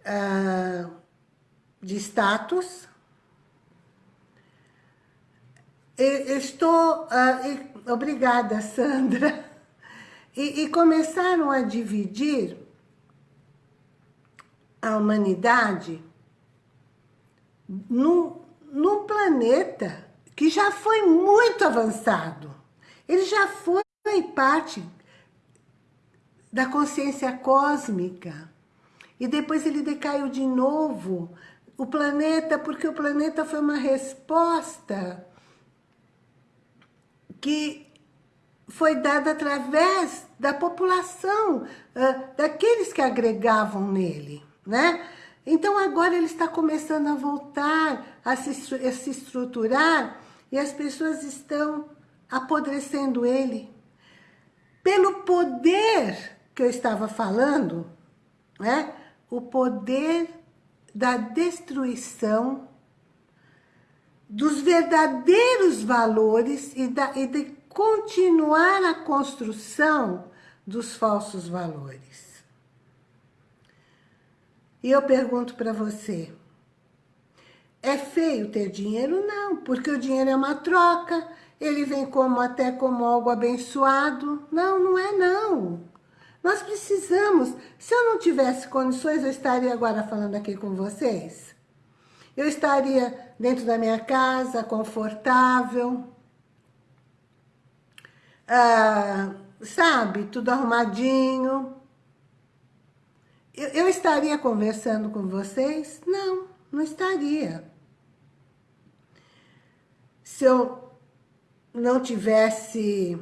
uh, de status. estou... Uh, obrigada, Sandra. E, e começaram a dividir a humanidade num, num planeta que já foi muito avançado. Ele já foi parte da consciência cósmica. E depois ele decaiu de novo. O planeta, porque o planeta foi uma resposta que foi dada através da população, daqueles que agregavam nele, né? Então agora ele está começando a voltar, a se, a se estruturar, e as pessoas estão apodrecendo ele. Pelo poder que eu estava falando, né? o poder da destruição dos verdadeiros valores e, da, e de continuar a construção dos falsos valores. E eu pergunto para você, é feio ter dinheiro? Não, porque o dinheiro é uma troca, ele vem como até como algo abençoado. Não, não é não. Nós precisamos. Se eu não tivesse condições, eu estaria agora falando aqui com vocês. Eu estaria dentro da minha casa, confortável. Ah, sabe, tudo arrumadinho. Eu, eu estaria conversando com vocês? Não, não estaria. Se eu não tivesse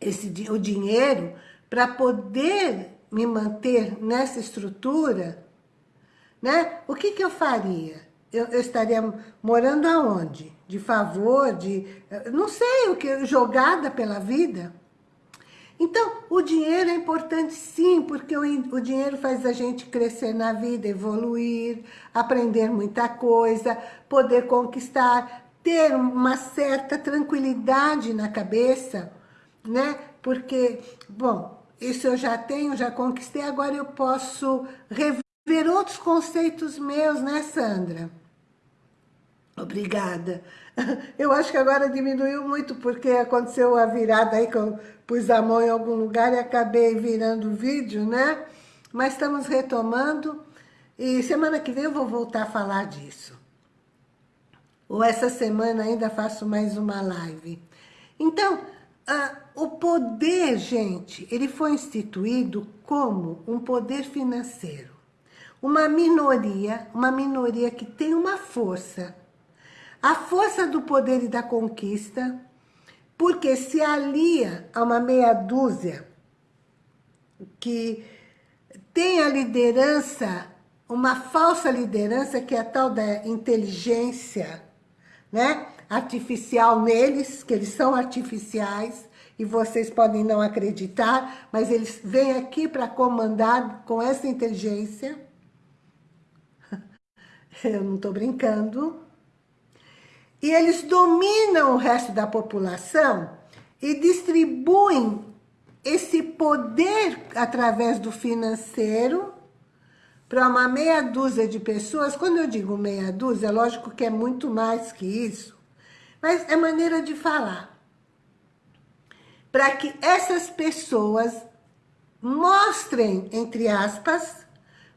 esse, o dinheiro para poder me manter nessa estrutura, né? O que, que eu faria? Eu, eu, estaria morando aonde? De favor, de... Não sei, o que jogada pela vida? Então, o dinheiro é importante sim, porque o, o dinheiro faz a gente crescer na vida, evoluir, aprender muita coisa, poder conquistar, ter uma certa tranquilidade na cabeça, né? Porque, bom, isso eu já tenho, já conquistei, agora eu posso rever outros conceitos meus, né, Sandra? Obrigada. Eu acho que agora diminuiu muito, porque aconteceu a virada aí, que eu pus a mão em algum lugar e acabei virando o vídeo, né? Mas estamos retomando, e semana que vem eu vou voltar a falar disso. Ou essa semana ainda faço mais uma live. Então, ah, o poder, gente, ele foi instituído como um poder financeiro. Uma minoria, uma minoria que tem uma força. A força do poder e da conquista, porque se alia a uma meia dúzia que tem a liderança, uma falsa liderança, que é a tal da inteligência né, artificial neles, que eles são artificiais, e vocês podem não acreditar, mas eles vêm aqui para comandar com essa inteligência. Eu não estou brincando. E eles dominam o resto da população e distribuem esse poder através do financeiro para uma meia dúzia de pessoas, quando eu digo meia dúzia, é lógico que é muito mais que isso, mas é maneira de falar. Para que essas pessoas mostrem, entre aspas,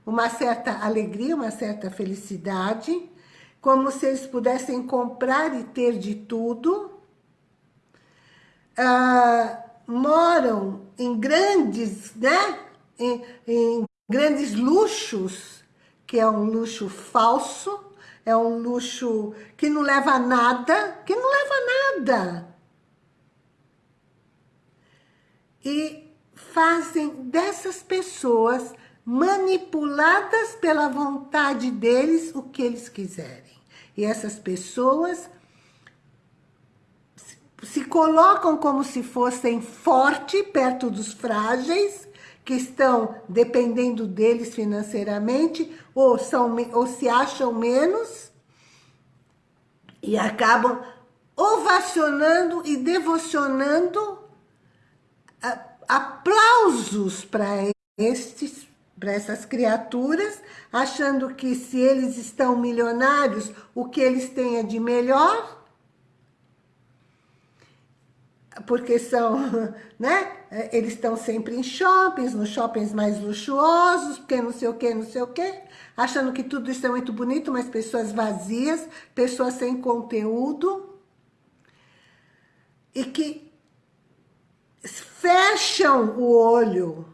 uma certa alegria, uma certa felicidade, como se eles pudessem comprar e ter de tudo, ah, moram em grandes, né? Em, em grandes luxos, que é um luxo falso, é um luxo que não leva a nada, que não leva a nada. E fazem dessas pessoas manipuladas pela vontade deles o que eles quiserem. E essas pessoas se colocam como se fossem fortes perto dos frágeis, que estão dependendo deles financeiramente, ou, são, ou se acham menos, e acabam ovacionando e devocionando aplausos para estes para essas criaturas, achando que se eles estão milionários, o que eles têm é de melhor, porque são, né? Eles estão sempre em shoppings, nos shoppings mais luxuosos, porque não sei o que, não sei o que, achando que tudo isso é muito bonito, mas pessoas vazias, pessoas sem conteúdo, e que fecham o olho,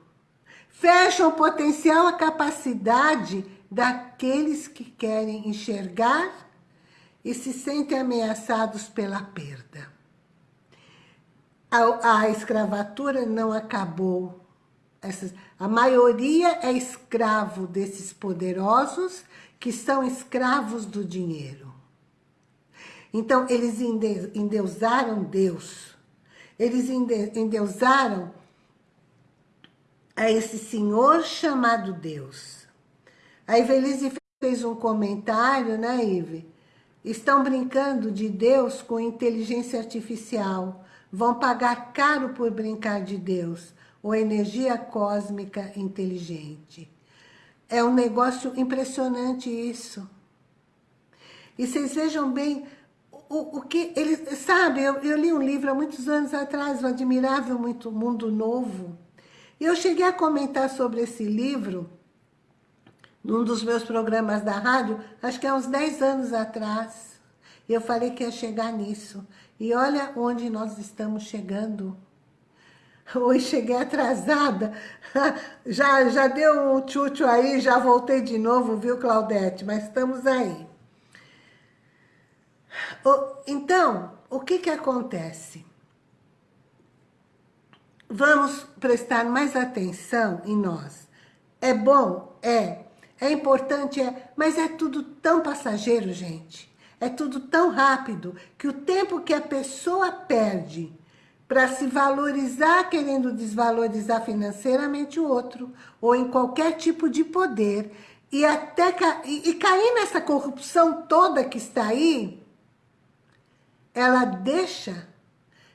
fecham o potencial, a capacidade daqueles que querem enxergar e se sentem ameaçados pela perda a, a escravatura não acabou. Essas, a maioria é escravo desses poderosos que são escravos do dinheiro. Então, eles endeusaram Deus. Eles endeusaram a esse senhor chamado Deus. A Ivelise fez um comentário, né, Ive? Estão brincando de Deus com inteligência artificial vão pagar caro por brincar de Deus, ou energia cósmica inteligente. É um negócio impressionante isso. E vocês vejam bem o, o que ele sabe, eu, eu, li um livro há muitos anos atrás, o Admirável Muito Mundo Novo, e eu cheguei a comentar sobre esse livro num dos meus programas da rádio, acho que há uns 10 anos atrás. E eu falei que ia chegar nisso. E olha onde nós estamos chegando. Hoje cheguei atrasada. Já, já deu um tchutchu aí, já voltei de novo, viu, Claudete? Mas estamos aí. Então, o que que acontece? Vamos prestar mais atenção em nós. É bom? É. É importante? É. Mas é tudo tão passageiro, gente. É tudo tão rápido que o tempo que a pessoa perde para se valorizar querendo desvalorizar financeiramente o outro, ou em qualquer tipo de poder, e até ca... e, e cair nessa corrupção toda que está aí, ela deixa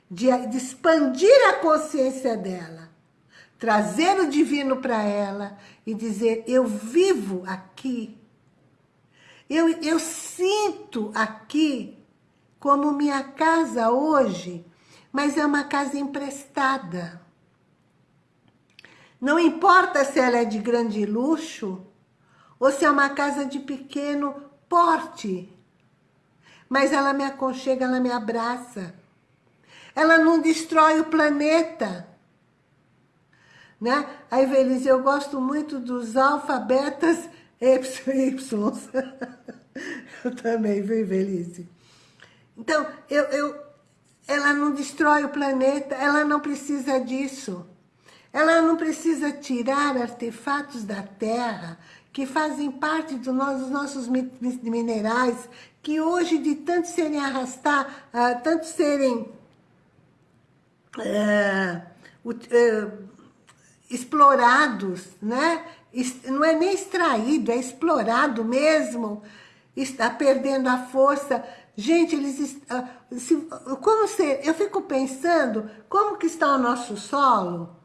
de, de expandir a consciência dela, trazer o divino para ela e dizer, eu vivo aqui eu, eu sinto aqui como minha casa hoje, mas é uma casa emprestada. Não importa se ela é de grande luxo ou se é uma casa de pequeno porte, mas ela me aconchega, ela me abraça. Ela não destrói o planeta. Né? A Evelise, eu gosto muito dos alfabetas Y. eu também, viu, Felice? Então, eu, eu, ela não destrói o planeta, ela não precisa disso. Ela não precisa tirar artefatos da Terra que fazem parte do dos nossos minerais, que hoje, de tanto serem arrastar, uh, tanto serem uh, uh, explorados, né? não é nem extraído, é explorado mesmo, está perdendo a força. Gente, eles se, como se, eu fico pensando como que está o nosso solo,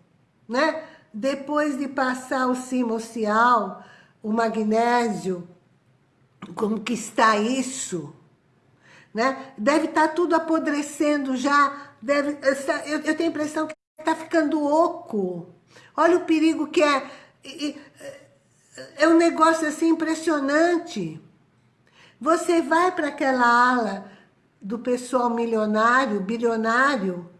né? Depois de passar o cimocial, o magnésio, como que está isso, né? Deve estar tá tudo apodrecendo já, deve, eu, eu tenho a impressão que está ficando oco. Olha o perigo que é. É um negócio assim impressionante. Você vai para aquela ala do pessoal milionário, bilionário,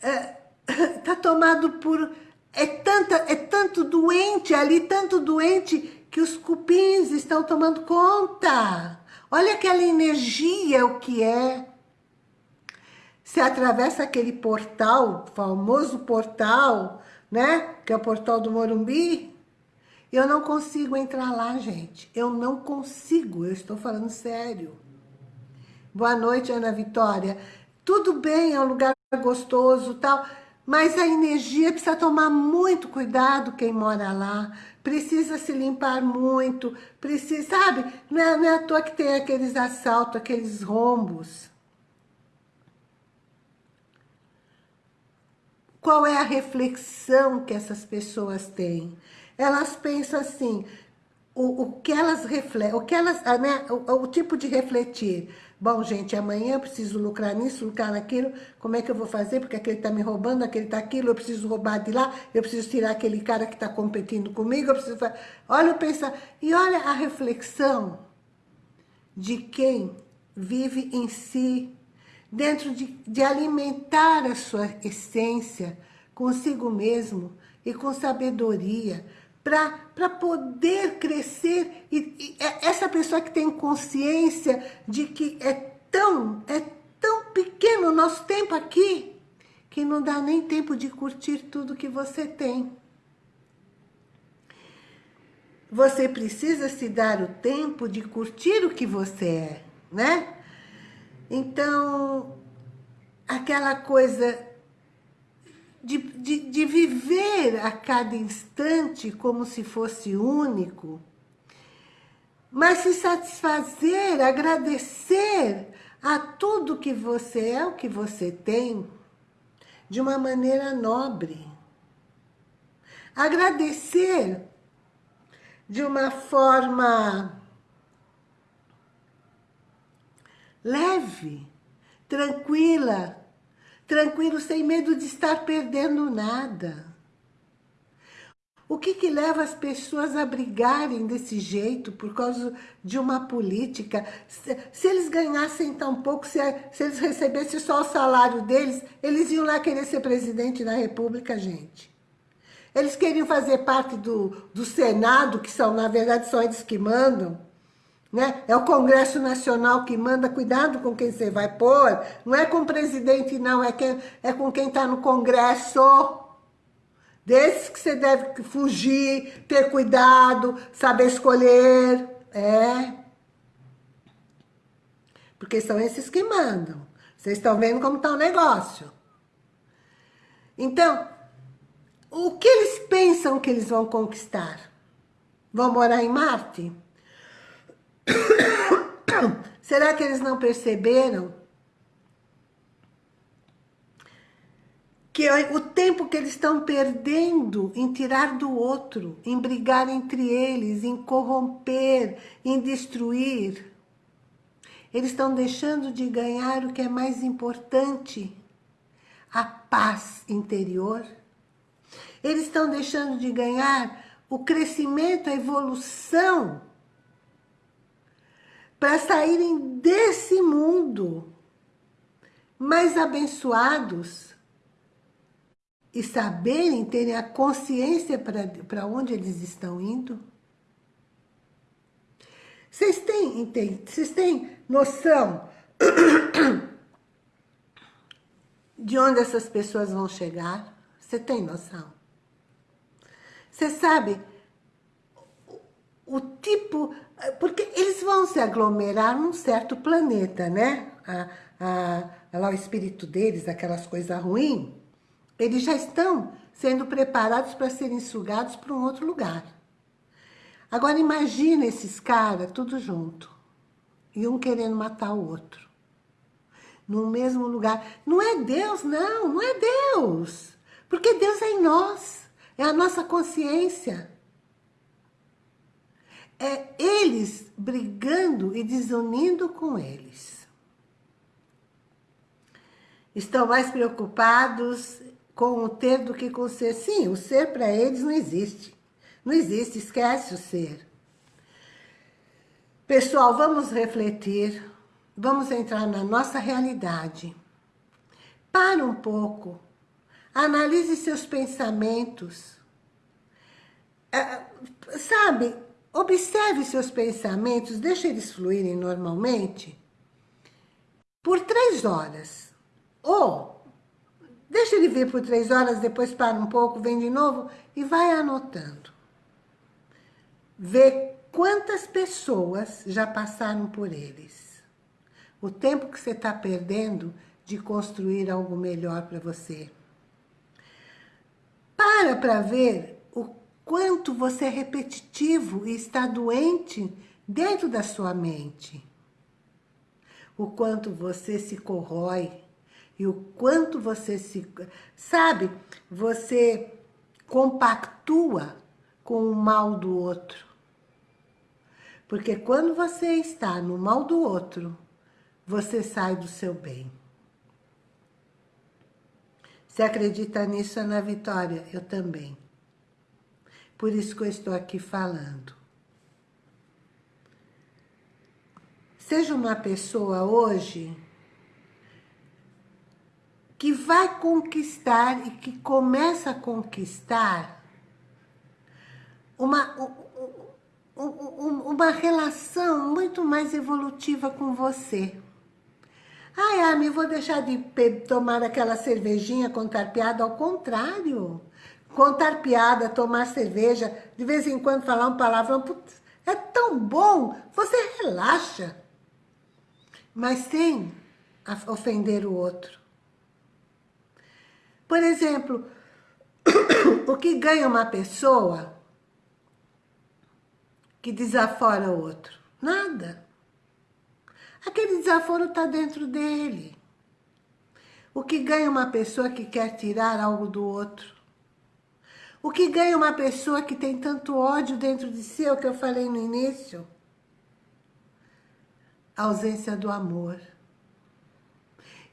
é, tá tomado por... É, tanta, é tanto doente ali, tanto doente, que os cupins estão tomando conta. Olha aquela energia, o que é. Você atravessa aquele portal, famoso portal, né? Que é o portal do Morumbi. Eu não consigo entrar lá, gente. Eu não consigo, eu estou falando sério. Boa noite, Ana Vitória. Tudo bem, é um lugar gostoso tal, mas a energia precisa tomar muito cuidado quem mora lá. Precisa se limpar muito, precisa, sabe? Não é, não é à toa que tem aqueles assaltos, aqueles rombos. Qual é a reflexão que essas pessoas têm? Elas pensam assim, o, o que elas refletem, o que elas, né, o, o tipo de refletir. Bom, gente, amanhã eu preciso lucrar nisso, lucrar naquilo, como é que eu vou fazer? Porque aquele está me roubando, aquele está aquilo, eu preciso roubar de lá, eu preciso tirar aquele cara que está competindo comigo, eu preciso... Olha o pensar, e olha a reflexão de quem vive em si, dentro de, de alimentar a sua essência consigo mesmo e com sabedoria, para poder crescer. E, e, é essa pessoa que tem consciência de que é tão, é tão pequeno o nosso tempo aqui, que não dá nem tempo de curtir tudo que você tem. Você precisa se dar o tempo de curtir o que você é, né? Então, aquela coisa de, de, de viver a cada instante como se fosse único, mas se satisfazer, agradecer a tudo que você é, o que você tem, de uma maneira nobre. Agradecer de uma forma leve, tranquila, tranquilo, sem medo de estar perdendo nada. O que, que leva as pessoas a brigarem desse jeito por causa de uma política? Se, se eles ganhassem tão pouco, se, se, eles recebessem só o salário deles, eles iam lá querer ser presidente da república, gente. Eles queriam fazer parte do, do Senado, que são, na verdade, são eles que mandam. Né? É o Congresso Nacional que manda, cuidado com quem você vai pôr. Não é com o presidente, não, é, quem, é com quem está no Congresso. Desses que você deve fugir, ter cuidado, saber escolher. É. Porque são esses que mandam. Vocês estão vendo como está o negócio. Então, o que eles pensam que eles vão conquistar? Vão morar em Marte? Será que eles não perceberam que o tempo que eles estão perdendo em tirar do outro, em brigar entre eles, em corromper, em destruir, eles estão deixando de ganhar o que é mais importante, a paz interior. Eles estão deixando de ganhar o crescimento, a evolução para saírem desse mundo mais abençoados e saberem, terem a consciência para onde eles estão indo? Vocês têm, vocês têm noção de onde essas pessoas vão chegar? Você tem noção? Você sabe o tipo... Porque eles vão se aglomerar num certo planeta, né? A, a, lá o espírito deles, aquelas coisas ruins, eles já estão sendo preparados para serem sugados para um outro lugar. Agora imagina esses caras tudo junto. E um querendo matar o outro. No mesmo lugar. Não é Deus, não. Não é Deus. Porque Deus é em nós. É a nossa consciência. É eles brigando e desunindo com eles. Estão mais preocupados com o ter do que com o ser. Sim, o ser para eles não existe. Não existe, esquece o ser. Pessoal, vamos refletir, vamos entrar na nossa realidade. Para um pouco, analise seus pensamentos. É, sabe, observe seus pensamentos, deixe eles fluírem normalmente por três horas. Ou, deixa ele vir por três horas, depois para um pouco, vem de novo e vai anotando. Vê quantas pessoas já passaram por eles. O tempo que você está perdendo de construir algo melhor para você. Para para ver quanto você é repetitivo e está doente dentro da sua mente. O quanto você se corrói e o quanto você se... Sabe, você compactua com o mal do outro. Porque quando você está no mal do outro, você sai do seu bem. Você acredita nisso, Ana Vitória? Eu também. Por isso que eu estou aqui falando. Seja uma pessoa hoje que vai conquistar e que começa a conquistar uma, uma relação muito mais evolutiva com você. Ai, Ami, vou deixar de tomar aquela cervejinha, contar piada, ao contrário. Contar piada, tomar cerveja, de vez em quando falar um palavrão, putz, é tão bom, você relaxa. Mas sem ofender o outro. Por exemplo, o que ganha uma pessoa que desafora o outro? Nada. Aquele desaforo está dentro dele. O que ganha uma pessoa que quer tirar algo do outro? O que ganha uma pessoa que tem tanto ódio dentro de si, é o que eu falei no início? A ausência do amor.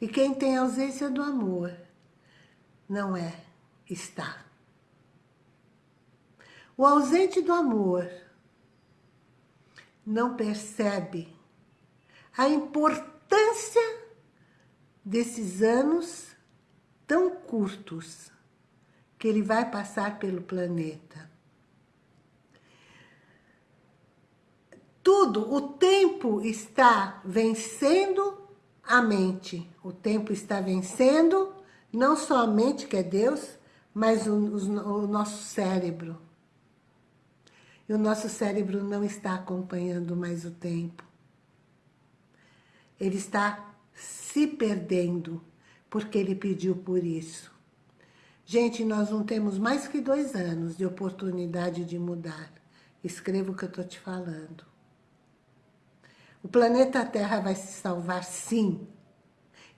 E quem tem ausência do amor não é, está. O ausente do amor não percebe a importância desses anos tão curtos que ele vai passar pelo planeta. Tudo, o tempo está vencendo a mente. O tempo está vencendo não só a mente, que é Deus, mas o, o, o nosso cérebro. E o nosso cérebro não está acompanhando mais o tempo. Ele está se perdendo, porque ele pediu por isso. Gente, nós não temos mais que dois anos de oportunidade de mudar. Escreva o que eu estou te falando. O planeta Terra vai se salvar sim.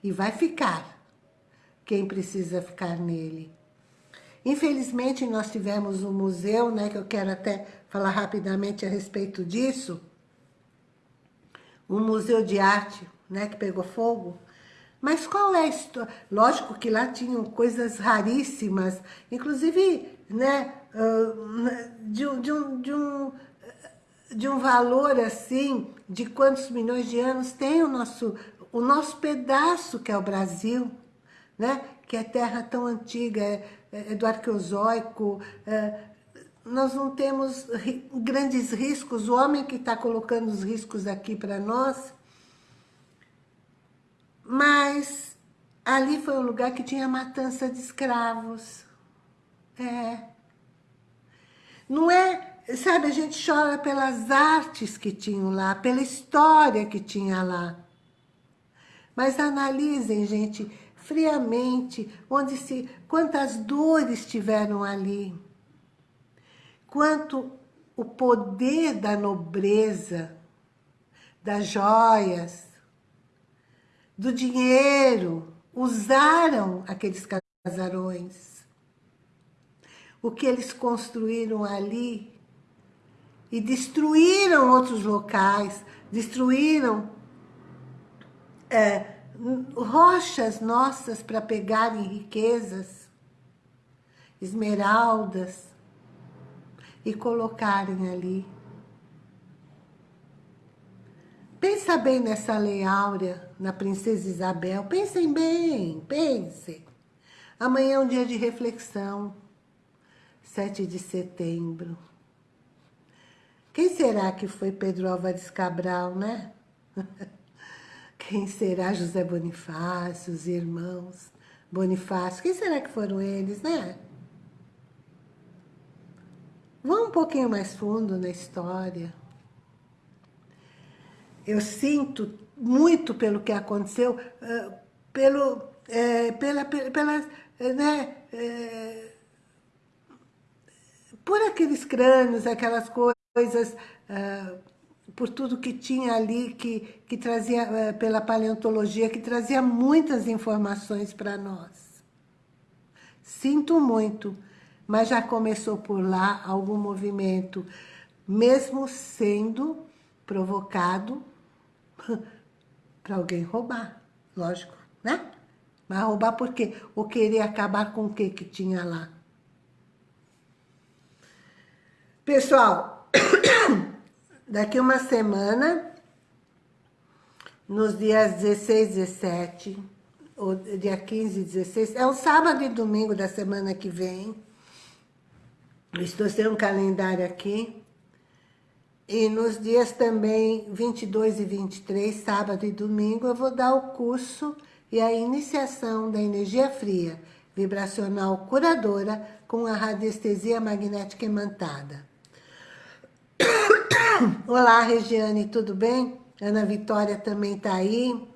E vai ficar quem precisa ficar nele. Infelizmente, nós tivemos um museu, né, que eu quero até falar rapidamente a respeito disso, um museu de arte, né, que pegou fogo. Mas qual é a história? Lógico que lá tinham coisas raríssimas, inclusive, né, de, de, um, de, um, de um valor assim, de quantos milhões de anos tem o nosso, o nosso pedaço, que é o Brasil, né? que é terra tão antiga, é, é do arqueozoico, é, nós não temos grandes riscos, o homem que está colocando os riscos aqui para nós, mas ali foi um lugar que tinha matança de escravos. É. Não é, sabe, a gente chora pelas artes que tinham lá, pela história que tinha lá. Mas analisem, gente, friamente, onde se, quantas dores tiveram ali, quanto o poder da nobreza, das joias, do dinheiro, usaram aqueles casarões. O que eles construíram ali e destruíram outros locais, destruíram é, rochas nossas para pegarem riquezas, esmeraldas, e colocarem ali. Pensa bem nessa Lei Áurea, na Princesa Isabel. Pensem bem, pensem. Amanhã é um dia de reflexão. 7 de setembro. Quem será que foi Pedro Álvares Cabral, né? Quem será José Bonifácio, os irmãos Bonifácio? Quem será que foram eles, né? Vamos um pouquinho mais fundo na história. Eu sinto muito pelo que aconteceu, uh, pelo, é, pela, pela, né, é, por aqueles crânios, aquelas coisas, por tudo que tinha ali, que, que trazia, pela paleontologia, que trazia muitas informações para nós. Sinto muito, mas já começou por lá algum movimento, mesmo sendo provocado para alguém roubar, lógico, né? Mas roubar por quê? Ou querer acabar com o que que tinha lá? Pessoal, daqui uma semana, nos dias 16, 17, ou dia 15 e 16, é o sábado e domingo da semana que vem, Estou sem um calendário aqui. E nos dias também 22 e 23, sábado e domingo, eu vou dar o curso e a iniciação da energia fria, vibracional curadora com a radiestesia magnética imantada. Olá, Regiane, tudo bem? Ana Vitória também está aí.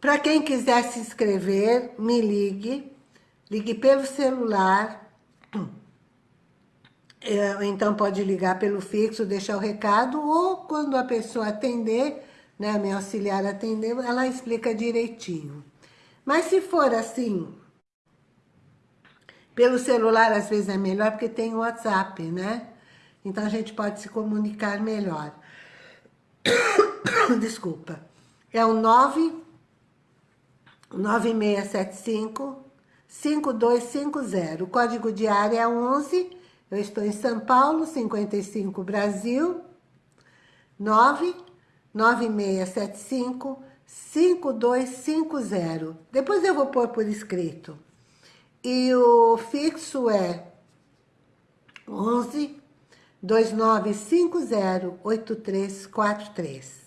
Para quem quiser se inscrever, me ligue Ligue pelo celular, então pode ligar pelo fixo, deixar o recado, ou quando a pessoa atender, né, minha auxiliar atender, ela explica direitinho. Mas se for assim, pelo celular às vezes é melhor, porque tem o WhatsApp, né? Então a gente pode se comunicar melhor. Desculpa. É o 9 9675 5250. O código de área é 11. Eu estou em São Paulo, 55 Brasil. 9 9675 5250. Depois eu vou pôr por escrito. E o fixo é 11 2950 8343.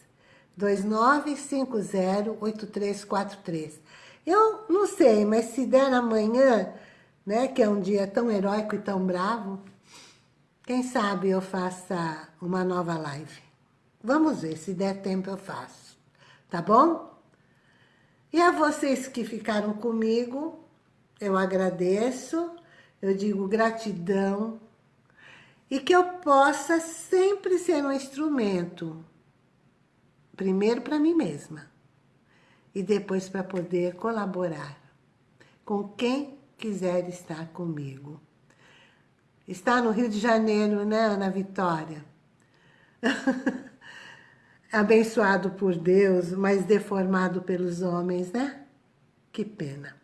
2950 8343. Eu não sei, mas se der amanhã, né, que é um dia tão heróico e tão bravo, quem sabe eu faça uma nova live. Vamos ver, se der tempo eu faço, tá bom? E a vocês que ficaram comigo, eu agradeço, eu digo gratidão, e que eu possa sempre ser um instrumento, primeiro para mim mesma, e depois para poder colaborar com quem quiser estar comigo. Está no Rio de Janeiro, né, Ana Vitória? Abençoado por Deus, mas deformado pelos homens, né? Que pena.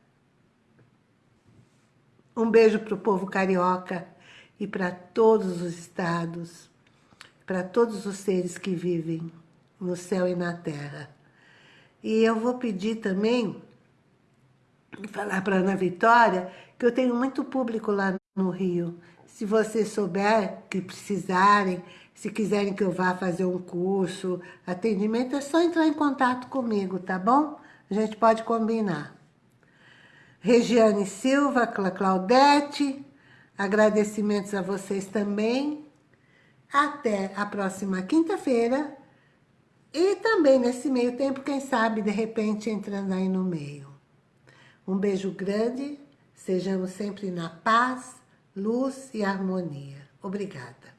Um beijo para o povo carioca e para todos os estados, para todos os seres que vivem no céu e na terra. E eu vou pedir também, falar para Ana Vitória, que eu tenho muito público lá no Rio. Se você souber que precisarem, se quiserem que eu vá fazer um curso, atendimento, é só entrar em contato comigo, tá bom? A gente pode combinar. Regiane Silva, Claudete, agradecimentos a vocês também. Até a próxima quinta-feira, e também nesse meio tempo, quem sabe, de repente, entrando aí no meio. Um beijo grande, sejamos sempre na paz, luz e harmonia. Obrigada.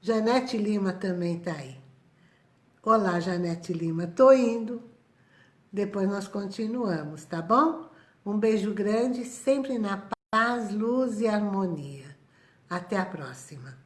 Janete Lima também está aí. Olá, Janete Lima, tô indo. Depois nós continuamos, tá bom? Um beijo grande, sempre na paz, luz e harmonia. Até a próxima.